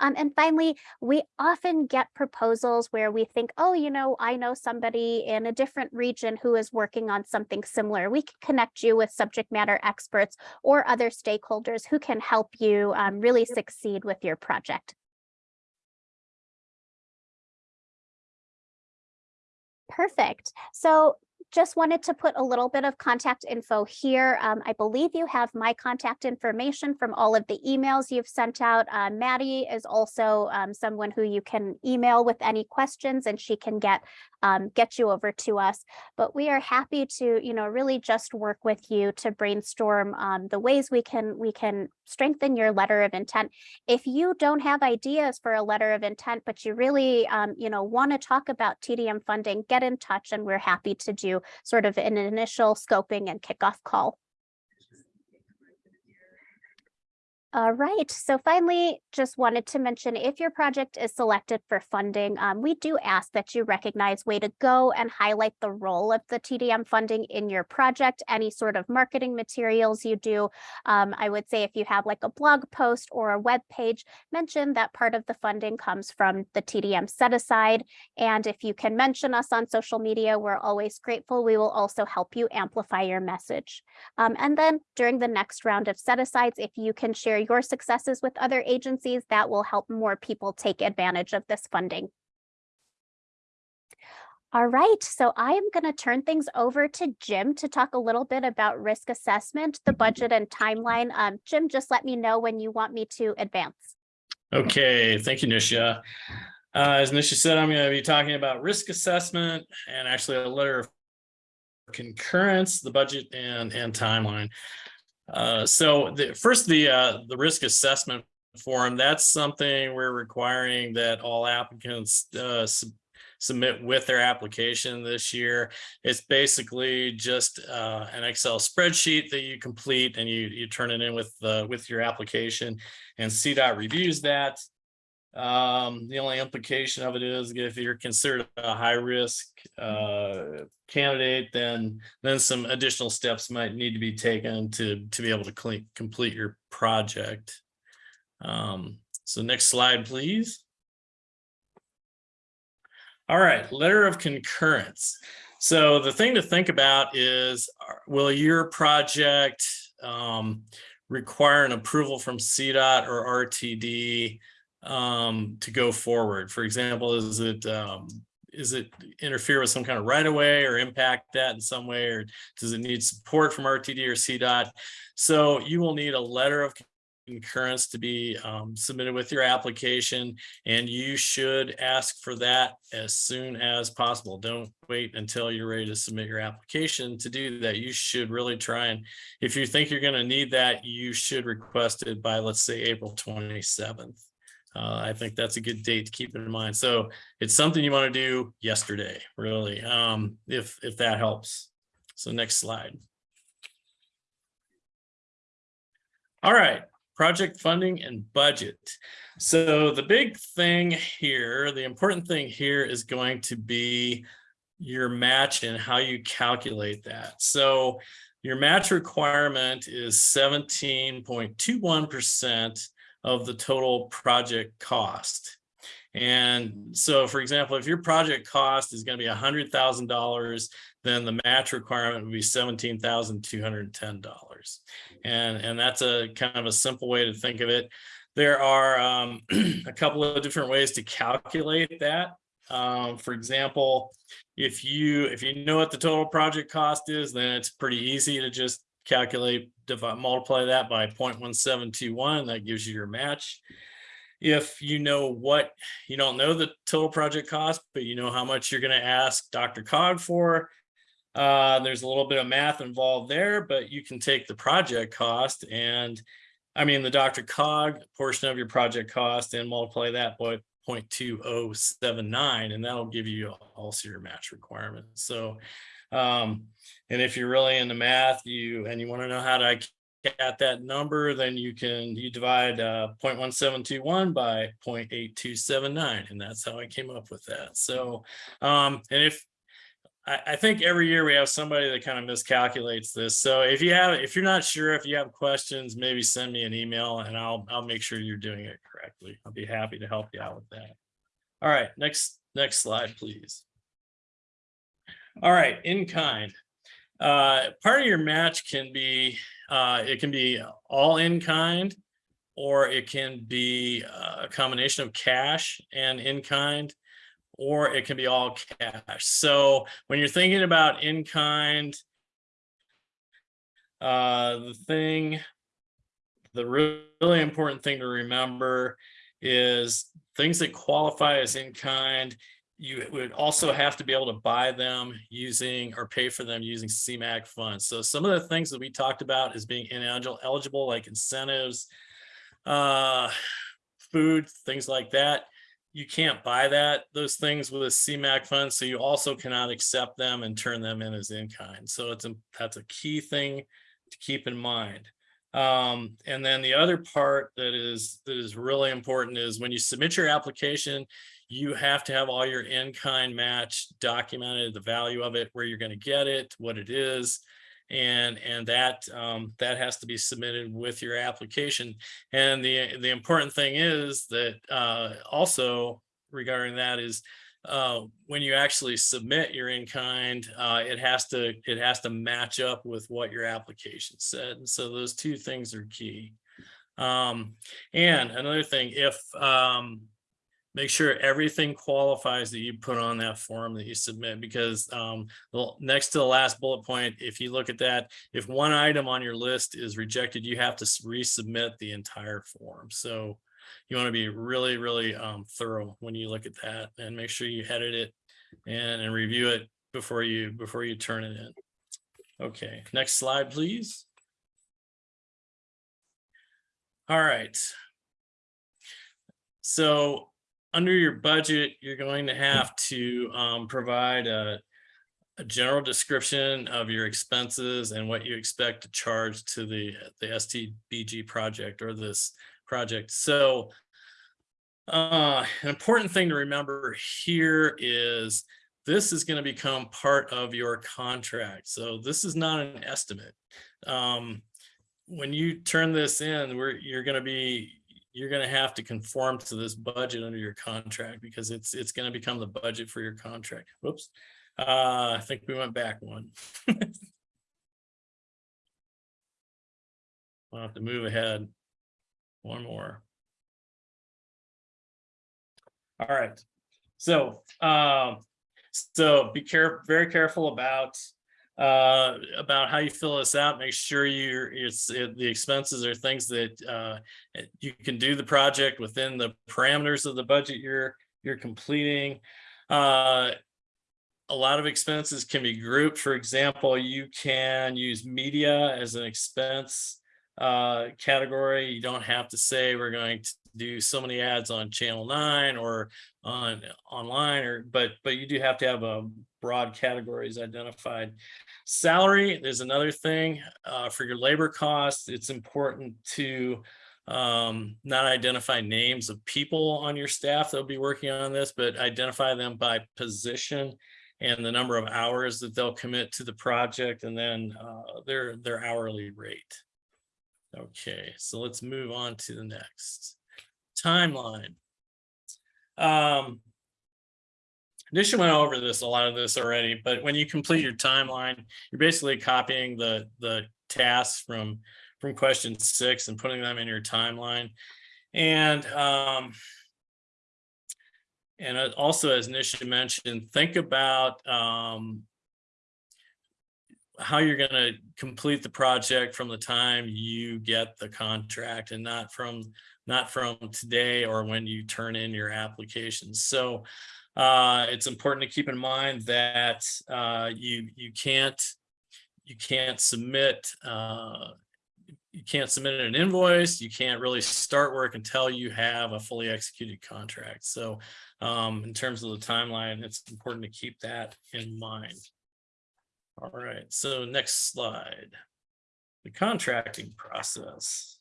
um, and finally, we often get proposals where we think, oh, you know, I know somebody in a different region who is working on something similar. We can connect you with subject matter experts or other stakeholders who can help you um, really succeed with your project. Perfect. So just wanted to put a little bit of contact info here. Um, I believe you have my contact information from all of the emails you've sent out. Uh, Maddie is also um, someone who you can email with any questions and she can get um, get you over to us. But we are happy to, you know, really just work with you to brainstorm um, the ways we can we can strengthen your letter of intent. If you don't have ideas for a letter of intent, but you really, um, you know, want to talk about TDM funding, get in touch and we're happy to do sort of an initial scoping and kickoff call. All right, so finally, just wanted to mention if your project is selected for funding, um, we do ask that you recognize way to go and highlight the role of the TDM funding in your project, any sort of marketing materials you do. Um, I would say if you have like a blog post or a web page, mention that part of the funding comes from the TDM set aside. And if you can mention us on social media, we're always grateful. We will also help you amplify your message. Um, and then during the next round of set asides, if you can share your successes with other agencies, that will help more people take advantage of this funding. All right, so I am going to turn things over to Jim to talk a little bit about risk assessment, the budget and timeline. Um, Jim, just let me know when you want me to advance. Okay, thank you, Nisha. Uh, as Nisha said, I'm going to be talking about risk assessment and actually a letter of concurrence, the budget and, and timeline. Uh, so the first, the uh, the risk assessment form, that's something we're requiring that all applicants uh, sub submit with their application this year. It's basically just uh, an Excel spreadsheet that you complete and you you turn it in with uh, with your application and CDOT reviews that. Um, the only implication of it is if you're considered a high risk uh, candidate, then then some additional steps might need to be taken to to be able to clean, complete your project. Um, so next slide, please. All right, letter of concurrence. So the thing to think about is, will your project um, require an approval from CDOT or RTD um, to go forward? For example, is it um, is it interfere with some kind of right of way or impact that in some way, or does it need support from RTD or CDOT? So you will need a letter of concurrence to be um, submitted with your application, and you should ask for that as soon as possible. Don't wait until you're ready to submit your application to do that. You should really try and, if you think you're going to need that, you should request it by, let's say, April 27th. Uh, I think that's a good date to keep in mind. So it's something you want to do yesterday, really, um, if, if that helps. So next slide. All right, project funding and budget. So the big thing here, the important thing here is going to be your match and how you calculate that. So your match requirement is 17.21% of the total project cost. And so, for example, if your project cost is going to be $100,000, then the match requirement would be $17,210. And, and that's a kind of a simple way to think of it. There are um, a couple of different ways to calculate that. Um, for example, if you if you know what the total project cost is, then it's pretty easy to just calculate, divide, multiply that by 0.1721, that gives you your match. If you know what, you don't know the total project cost, but you know how much you're gonna ask DRCOG for, uh, there's a little bit of math involved there, but you can take the project cost and, I mean, the DRCOG portion of your project cost and multiply that by 0.2079, and that'll give you also your match requirement. So um, and if you're really into math, you and you want to know how to get that number, then you can you divide uh, 0.1721 by 0.8279, and that's how I came up with that. So, um, and if I, I think every year we have somebody that kind of miscalculates this. So if you have, if you're not sure, if you have questions, maybe send me an email and I'll I'll make sure you're doing it correctly. I'll be happy to help you out with that. All right, next next slide, please. All right, in kind. Uh, part of your match can be, uh, it can be all in kind, or it can be uh, a combination of cash and in kind, or it can be all cash. So when you're thinking about in-kind, uh, the thing, the really important thing to remember is things that qualify as in-kind, you would also have to be able to buy them using or pay for them using CMAQ funds. So some of the things that we talked about is being eligible, like incentives, uh, food, things like that. You can't buy that, those things with a CMAQ fund, so you also cannot accept them and turn them in as in-kind. So it's a, that's a key thing to keep in mind. Um, and then the other part that is, that is really important is when you submit your application, you have to have all your in-kind match documented, the value of it, where you're gonna get it, what it is. And, and that, um, that has to be submitted with your application. And the, the important thing is that, uh, also regarding that is, uh, when you actually submit your in-kind, uh, it has to, it has to match up with what your application said. And so those two things are key. Um, and another thing, if, um, make sure everything qualifies that you put on that form that you submit because um, next to the last bullet point, if you look at that, if one item on your list is rejected, you have to resubmit the entire form. So you want to be really, really um, thorough when you look at that and make sure you edit it and, and review it before you before you turn it in. Okay, next slide, please. All right. So under your budget, you're going to have to um, provide a, a general description of your expenses and what you expect to charge to the, the STBG project or this project. So uh, an important thing to remember here is this is going to become part of your contract. So this is not an estimate. Um, when you turn this in, you're going to be, you're going to have to conform to this budget under your contract because it's, it's going to become the budget for your contract. Whoops. Uh, I think we went back one. I'll have to move ahead. One more. All right. So, um, so be careful, very careful about uh about how you fill this out make sure you're it's it, the expenses are things that uh you can do the project within the parameters of the budget you're you're completing. Uh a lot of expenses can be grouped. For example you can use media as an expense uh category. You don't have to say we're going to do so many ads on channel 9 or on online or but but you do have to have a broad categories identified. Salary is another thing uh, for your labor costs. It's important to um, not identify names of people on your staff that'll be working on this but identify them by position and the number of hours that they'll commit to the project and then uh, their their hourly rate. Okay so let's move on to the next. Timeline. Um, Nisha went over this, a lot of this already, but when you complete your timeline, you're basically copying the, the tasks from, from question six and putting them in your timeline. And, um, and also, as Nisha mentioned, think about, um, how you're going to complete the project from the time you get the contract and not from not from today or when you turn in your applications. So uh, it's important to keep in mind that uh, you you can't you can't submit uh, you can't submit an invoice. You can't really start work until you have a fully executed contract. So um, in terms of the timeline, it's important to keep that in mind. All right, so next slide. The contracting process.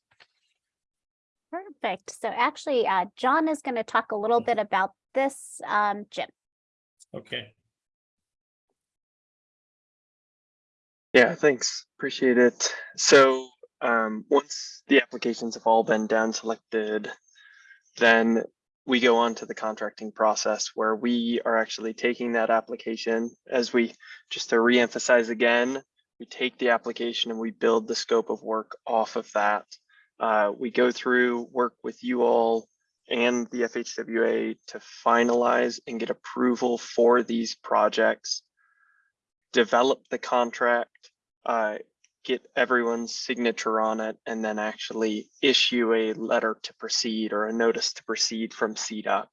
Perfect. So actually, uh, John is going to talk a little bit about this, um, Jim. Okay, Yeah, thanks. Appreciate it. So um, once the applications have all been down selected, then we go on to the contracting process where we are actually taking that application as we, just to reemphasize again, we take the application and we build the scope of work off of that. Uh, we go through, work with you all and the FHWA to finalize and get approval for these projects, develop the contract, uh, get everyone's signature on it, and then actually issue a letter to proceed or a notice to proceed from CDOT.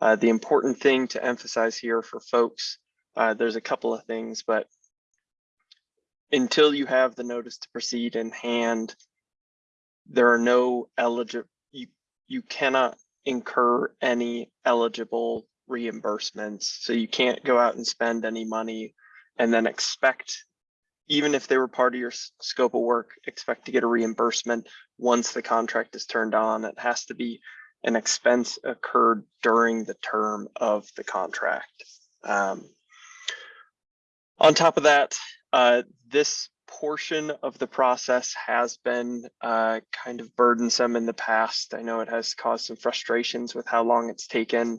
Uh, the important thing to emphasize here for folks, uh, there's a couple of things, but until you have the notice to proceed in hand, there are no eligible, you, cannot incur any eligible reimbursements. So you can't go out and spend any money and then expect, even if they were part of your scope of work, expect to get a reimbursement once the contract is turned on. It has to be an expense occurred during the term of the contract. Um, on top of that, uh, this portion of the process has been uh, kind of burdensome in the past. I know it has caused some frustrations with how long it's taken.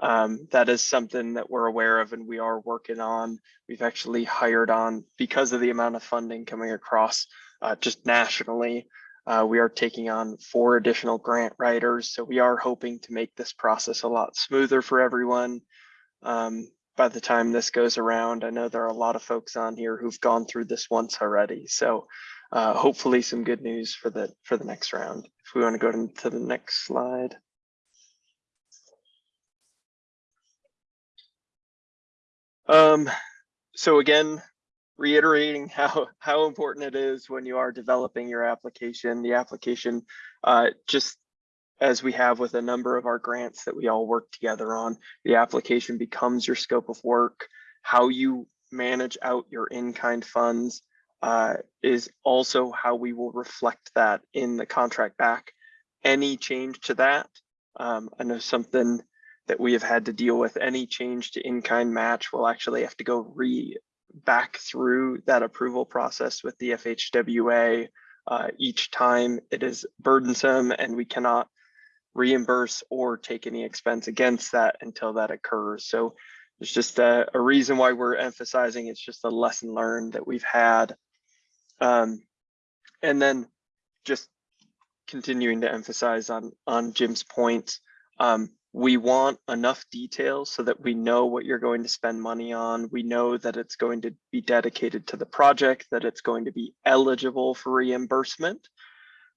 Um, that is something that we're aware of and we are working on. We've actually hired on because of the amount of funding coming across uh, just nationally. Uh, we are taking on four additional grant writers, so we are hoping to make this process a lot smoother for everyone. Um, by the time this goes around, I know there are a lot of folks on here who've gone through this once already. So uh, hopefully some good news for the for the next round. If we want to go to, the next slide. Um, so again, reiterating how how important it is when you are developing your application. The application, uh, just as we have with a number of our grants that we all work together on, the application becomes your scope of work. How you manage out your in-kind funds uh, is also how we will reflect that in the contract back. Any change to that, um, I know something that we have had to deal with, any change to in-kind match will actually have to go re back through that approval process with the FHWA uh, each time. It is burdensome and we cannot reimburse or take any expense against that until that occurs. So it's just a, a reason why we're emphasizing it's just a lesson learned that we've had. Um, and then just continuing to emphasize on on Jim's points, um, we want enough details so that we know what you're going to spend money on. We know that it's going to be dedicated to the project, that it's going to be eligible for reimbursement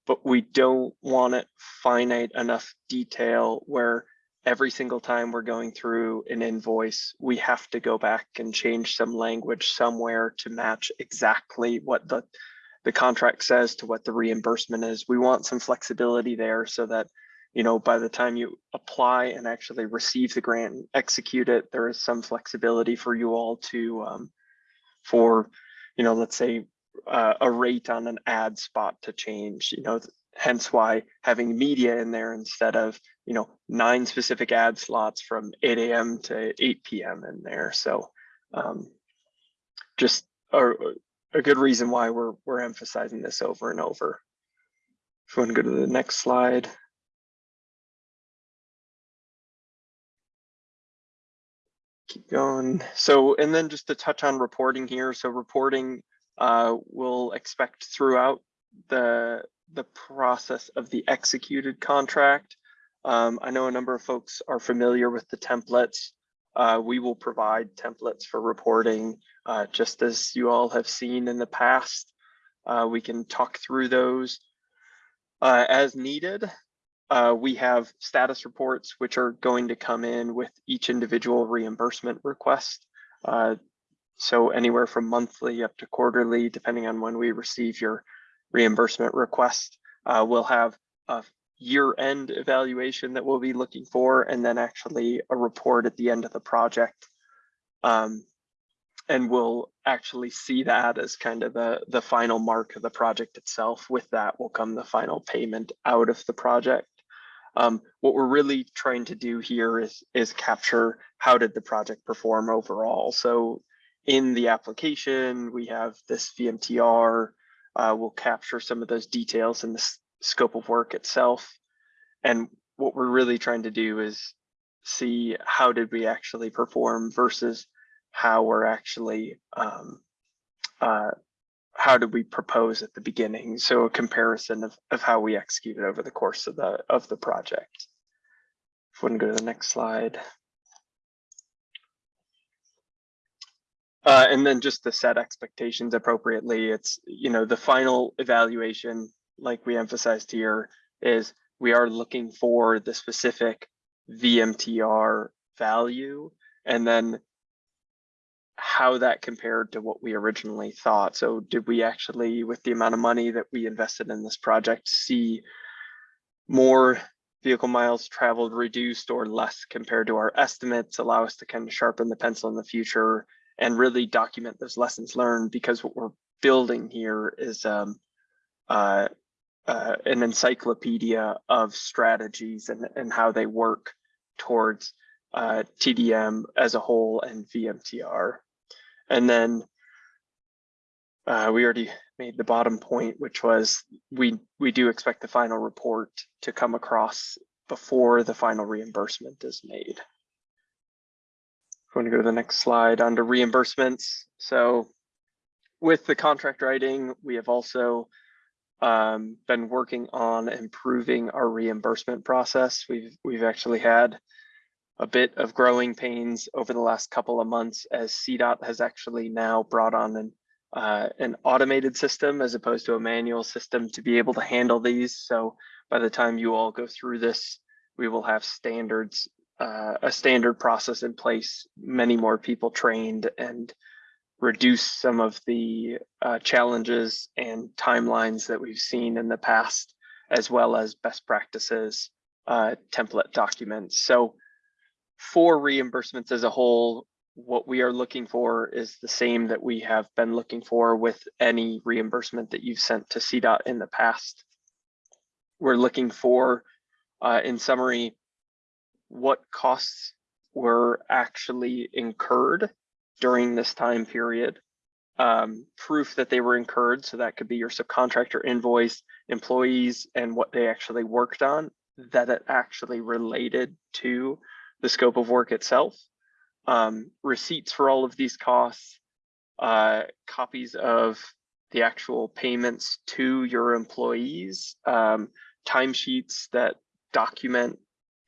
but we don't want it finite enough detail where every single time we're going through an invoice, we have to go back and change some language somewhere to match exactly what the the contract says to what the reimbursement is. We want some flexibility there so that, you know, by the time you apply and actually receive the grant and execute it, there is some flexibility for you all to, um, for, you know, let's say uh, a rate on an ad spot to change, you know, hence why having media in there instead of, you know, nine specific ad slots from 8 a.m. to 8 p.m. in there. So um, just a, a good reason why we're, we're emphasizing this over and over. If you want to go to the next slide. Keep going. So, and then just to touch on reporting here. So reporting uh, we'll expect throughout the the process of the executed contract. Um, I know a number of folks are familiar with the templates. Uh, we will provide templates for reporting, uh, just as you all have seen in the past. Uh, we can talk through those uh, as needed. Uh, we have status reports, which are going to come in with each individual reimbursement request. So anywhere from monthly up to quarterly, depending on when we receive your reimbursement request, uh, we'll have a year-end evaluation that we'll be looking for, and then actually a report at the end of the project. Um, and we'll actually see that as kind of the, the final mark of the project itself. With that will come the final payment out of the project. Um, what we're really trying to do here is, is capture how did the project perform overall. So in the application, we have this VMTR. Uh, we'll capture some of those details in the scope of work itself. And what we're really trying to do is see how did we actually perform versus how we're actually, um, uh, how did we propose at the beginning? So a comparison of, of how we executed over the course of the, of the project. If we can go to the next slide. Uh, and then just to set expectations appropriately, it's, you know, the final evaluation, like we emphasized here, is we are looking for the specific VMTR value and then how that compared to what we originally thought. So did we actually, with the amount of money that we invested in this project, see more vehicle miles traveled reduced or less compared to our estimates, allow us to kind of sharpen the pencil in the future and really document those lessons learned because what we're building here is um, uh, uh, an encyclopedia of strategies and, and how they work towards uh, TDM as a whole and VMTR. And then uh, we already made the bottom point, which was we we do expect the final report to come across before the final reimbursement is made. Going to go to the next slide under reimbursements. So with the contract writing, we have also um, been working on improving our reimbursement process. We've we've actually had a bit of growing pains over the last couple of months as CDOT has actually now brought on an uh, an automated system as opposed to a manual system to be able to handle these. So by the time you all go through this, we will have standards, uh, a standard process in place, many more people trained and reduce some of the uh, challenges and timelines that we've seen in the past, as well as best practices, uh, template documents. So for reimbursements as a whole, what we are looking for is the same that we have been looking for with any reimbursement that you've sent to CDOT in the past. We're looking for, uh, in summary, what costs were actually incurred during this time period. Um, proof that they were incurred, so that could be your subcontractor invoice, employees, and what they actually worked on, that it actually related to the scope of work itself um, receipts for all of these costs, uh, copies of the actual payments to your employees, um, timesheets that document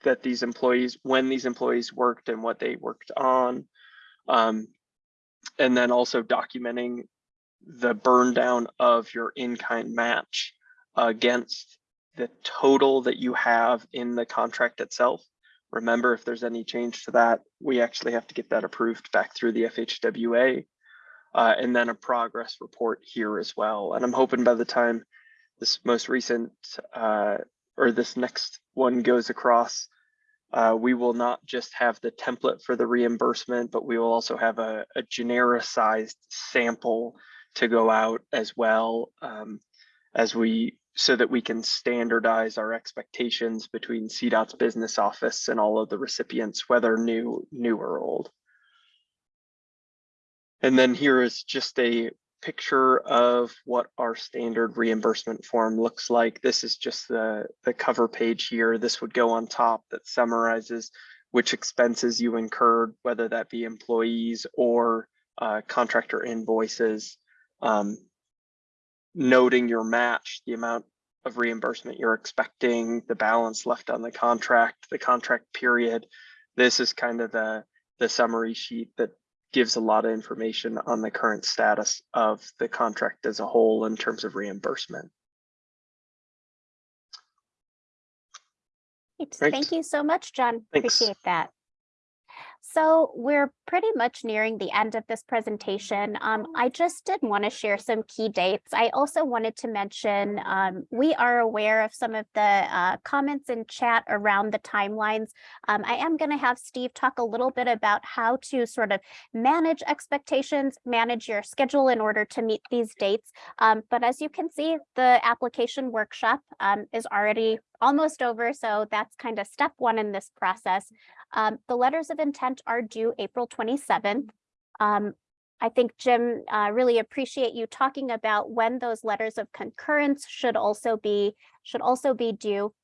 that these employees, when these employees worked and what they worked on. Um, and then also documenting the burn down of your in-kind match against the total that you have in the contract itself. Remember, if there's any change to that, we actually have to get that approved back through the FHWA. Uh, and then a progress report here as well. And I'm hoping by the time this most recent uh, or this next one goes across, uh, we will not just have the template for the reimbursement, but we will also have a, a genericized sample to go out as well um, as we so that we can standardize our expectations between CDOT's business office and all of the recipients, whether new, new or old. And then here is just a picture of what our standard reimbursement form looks like. This is just the, the cover page here. This would go on top that summarizes which expenses you incurred, whether that be employees or uh, contractor invoices. Um, noting your match, the amount of reimbursement you're expecting, the balance left on the contract, the contract period. This is kind of the, the summary sheet that gives a lot of information on the current status of the contract as a whole in terms of reimbursement. Great. Thank you so much, John. Thanks. Appreciate that. So we're pretty much nearing the end of this presentation. Um, I just did want to share some key dates. I also wanted to mention um, we are aware of some of the uh, comments in chat around the timelines. Um, I am going to have Steve talk a little bit about how to sort of manage expectations, manage your schedule in order to meet these dates. Um, but as you can see, the application workshop um, is already almost over. So that's kind of step one in this process. Um, the letters of intent are due April 27th. Um, I think Jim, uh, really appreciate you talking about when those letters of concurrence should also be should also be due.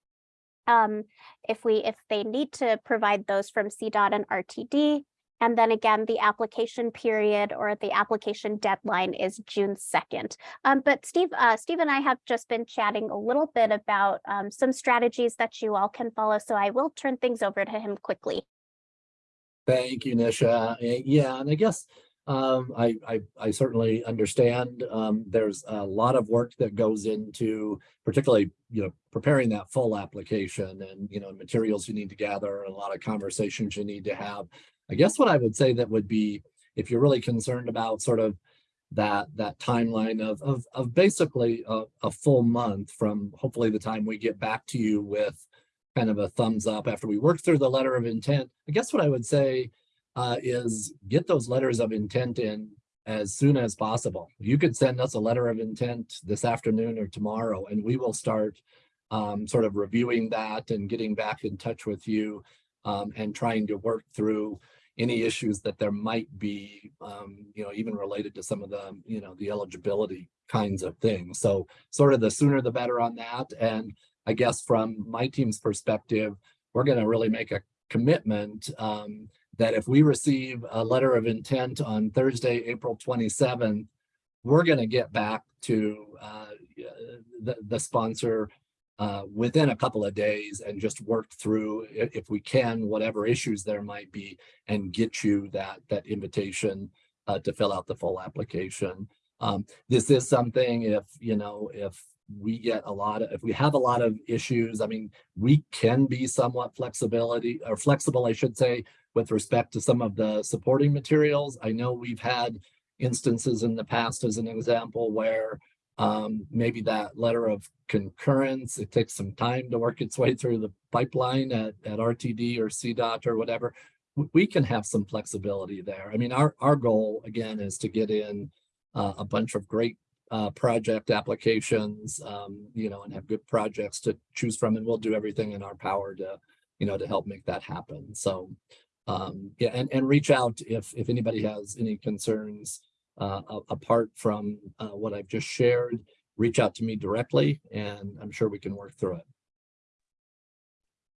Um, if we if they need to provide those from CDOT and RTD, And then again, the application period or the application deadline is June second. Um, but Steve, uh, Steve and I have just been chatting a little bit about um, some strategies that you all can follow. So I will turn things over to him quickly. Thank you, Nisha. Eh, Yeah, and I guess um, I, I, I certainly understand, um, there's a lot of work that goes into particularly, you know, preparing that full application and, you know, materials you need to gather, and a lot of conversations you need to have. I guess what I would say that would be, if you're really concerned about sort of that, that timeline of, of, of basically a, a full month from hopefully the time we get back to you with kind of a thumbs up after we work through the letter of intent. I guess what I would say uh, is get those letters of intent in as soon as possible. You could send us a letter of intent this afternoon or tomorrow, and we will start um, sort of reviewing that and getting back in touch with you um, and trying to work through any issues that there might be, um, you know, even related to some of the, you know, the eligibility kinds of things. So sort of the sooner the better on that. And I guess from my team's perspective, we're going to really make a commitment um, that if we receive a letter of intent on Thursday, April 27th, we're going to get back to uh, the, the sponsor uh, within a couple of days and just work through, if we can, whatever issues there might be and get you that, that invitation uh, to fill out the full application. Um, this is something if, you know, if we get a lot of, if we have a lot of issues, I mean, we can be somewhat flexibility or flexible, I should say, with respect to some of the supporting materials. I know we've had instances in the past, as an example, where um, maybe that letter of concurrence, it takes some time to work its way through the pipeline at, at RTD or CDOT or whatever. We can have some flexibility there. I mean, our, our goal, again, is to get in uh, a bunch of great uh, project applications, um, you know, and have good projects to choose from, and we'll do everything in our power to, you know, to help make that happen. So, um, yeah, and, and reach out if, if anybody has any concerns, uh, apart from, uh, what I've just shared, reach out to me directly, and I'm sure we can work through it.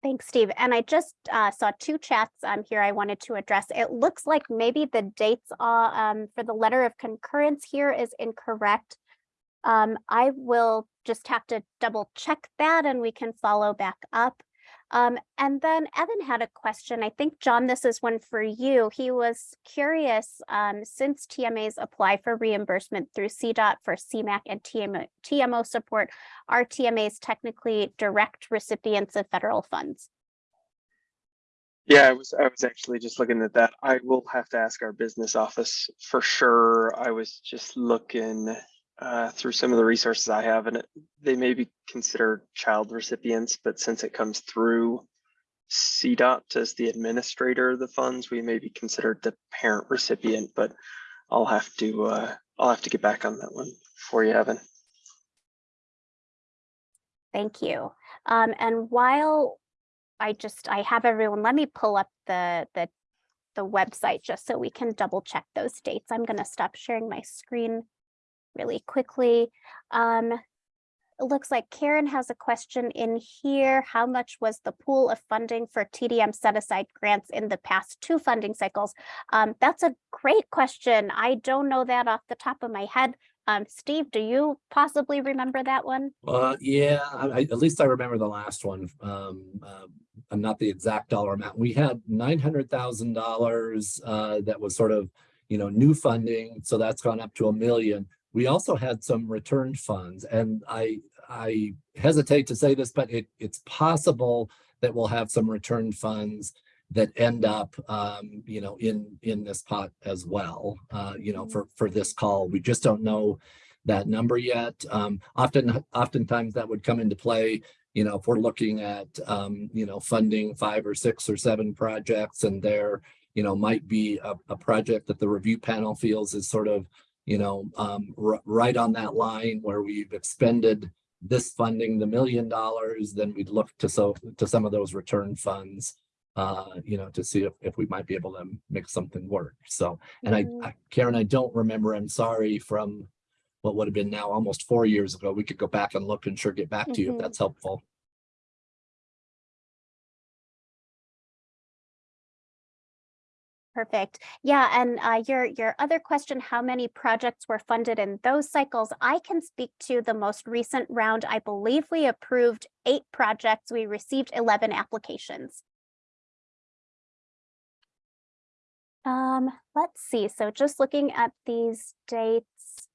Thanks, Steve. And I just uh, saw two chats um, here I wanted to address. It looks like maybe the dates uh, um, for the letter of concurrence here is incorrect. Um, I will just have to double check that and we can follow back up. Um, and then Evan had a question. I think, John, this is one for you. He was curious, um, since TMAs apply for reimbursement through CDOT for CMAQ and TMO, TMO support, are TMAs technically direct recipients of federal funds? Yeah, I was I was actually just looking at that. I will have to ask our business office for sure. I was just looking uh, through some of the resources I have, and it, they may be considered child recipients, but since it comes through CDOT as the administrator of the funds, we may be considered the parent recipient. But I'll have to uh, I'll have to get back on that one for you, Evan. Thank you. Um, and while I just, I have everyone, let me pull up the, the, the website just so we can double check those dates. I'm gonna stop sharing my screen really quickly. Um, it looks like Karen has a question in here. How much was the pool of funding for TDM set aside grants in the past two funding cycles? Um, that's a great question. I don't know that off the top of my head. Um, Steve, do you possibly remember that one? Uh, yeah, I, at least I remember the last one. Um, uh, I'm not the exact dollar amount. We had nine hundred thousand dollars, uh, that was sort of, you know, new funding, so that's gone up to a million. We also had some returned funds, and I, I hesitate to say this, but it, it's possible that we'll have some returned funds that end up, um, you know, in, in this pot as well, uh, you know, for, for this call. We just don't know that number yet. Um, often, oftentimes that would come into play, you know, if we're looking at, um, you know, funding five or six or seven projects and there, you know, might be a, a project that the review panel feels is sort of, you know, um, right on that line where we've expended this funding, the million dollars, then we'd look to so, to some of those return funds, uh, you know, to see if, if we might be able to make something work. So, and I, Mm. I- Karen, I don't remember, I'm sorry, from what would have been now almost four years ago. We could go back and look and sure get back to you if Mhm. that's helpful. Perfect. Yeah, and uh, your your other question, how many projects were funded in those cycles? I can speak to the most recent round. I believe we approved eight projects. We received 11 applications. Um, let's see. So just looking at these dates.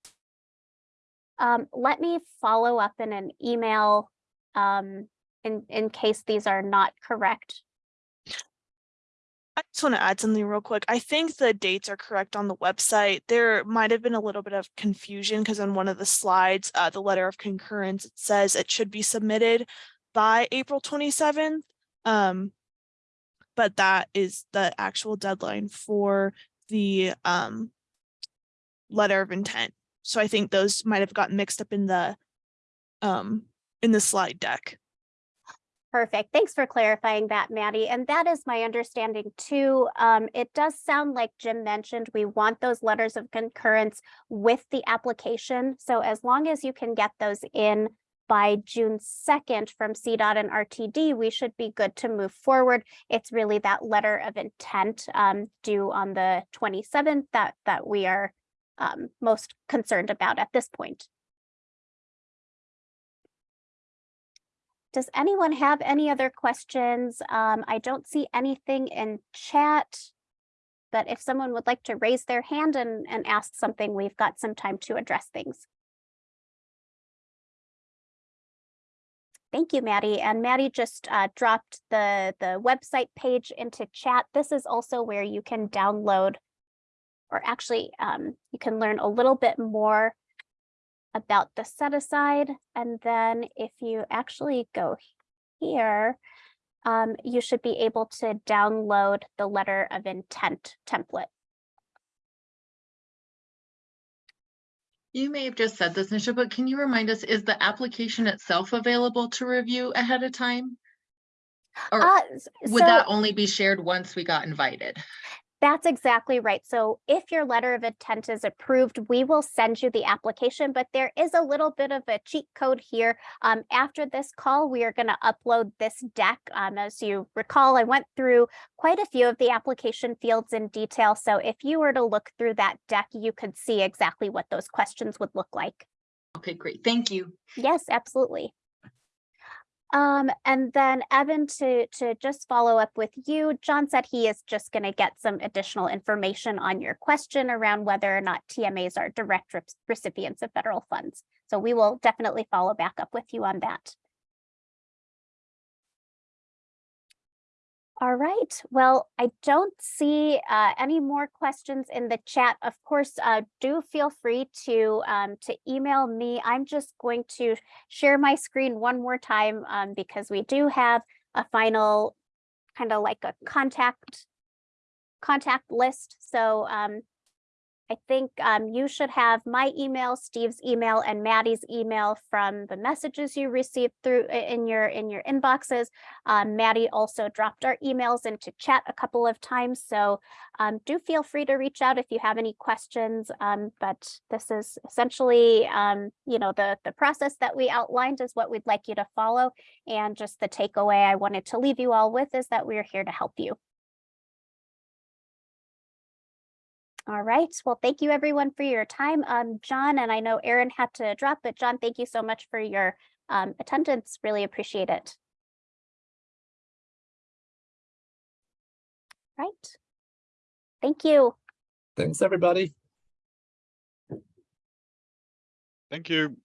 Um, let me follow up in an email um, in in case these are not correct. I just want to add something real quick. I think the dates are correct on the website. There might have been a little bit of confusion because on one of the slides, uh, the letter of concurrence, it says it should be submitted by April twenty-seventh. Um, but that is the actual deadline for the um letter of intent. So I think those might have gotten mixed up in the um in the slide deck. Perfect. Thanks for clarifying that, Maddie. And that is my understanding too. Um, it does sound like Jim mentioned, we want those letters of concurrence with the application. So as long as you can get those in by June second from CDOT and RTD, we should be good to move forward. It's really that letter of intent um, due on the twenty-seventh that that we are um, most concerned about at this point. Does anyone have any other questions? Um, I don't see anything in chat. But if someone would like to raise their hand and, and ask something, we've got some time to address things. Thank you, Maddie. And Maddie just uh, dropped the, the website page into chat. This is also where you can download or actually um, you can learn a little bit more about the set aside. And then if you actually go here, um, you should be able to download the letter of intent template. You may have just said this, Nisha, but can you remind us, is the application itself available to review ahead of time? Or Uh, s- would that only be shared once we got invited? That's exactly right. So if your letter of intent is approved, we will send you the application, but there is a little bit of a cheat code here. Um, after this call, we are going to upload this deck. Um, as you recall, I went through quite a few of the application fields in detail. So if you were to look through that deck, you could see exactly what those questions would look like. Okay, great. Thank you. Yes, absolutely. Um, and then Evan, to, to just follow up with you, John said he is just going to get some additional information on your question around whether or not TMAs are direct rec- recipients of federal funds. So we will definitely follow back up with you on that. All right, well, I don't see uh, any more questions in the chat. Of course, uh, do feel free to um, to email me. I'm just going to share my screen one more time um, because we do have a final kind of like a contact contact list. So um, I think um, you should have my email, Steve's email, and Maddie's email from the messages you received through in your in your inboxes. Um, Maddie also dropped our emails into chat a couple of times, so um, do feel free to reach out if you have any questions. Um, but this is essentially, um, you know, the the process that we outlined is what we'd like you to follow, and just the takeaway I wanted to leave you all with is that we are here to help you. All right. Well, thank you everyone for your time. Um, John, and I know Aaron had to drop, but John, thank you so much for your um, attendance. Really appreciate it. Right. Thank you. Thanks, everybody. Thank you.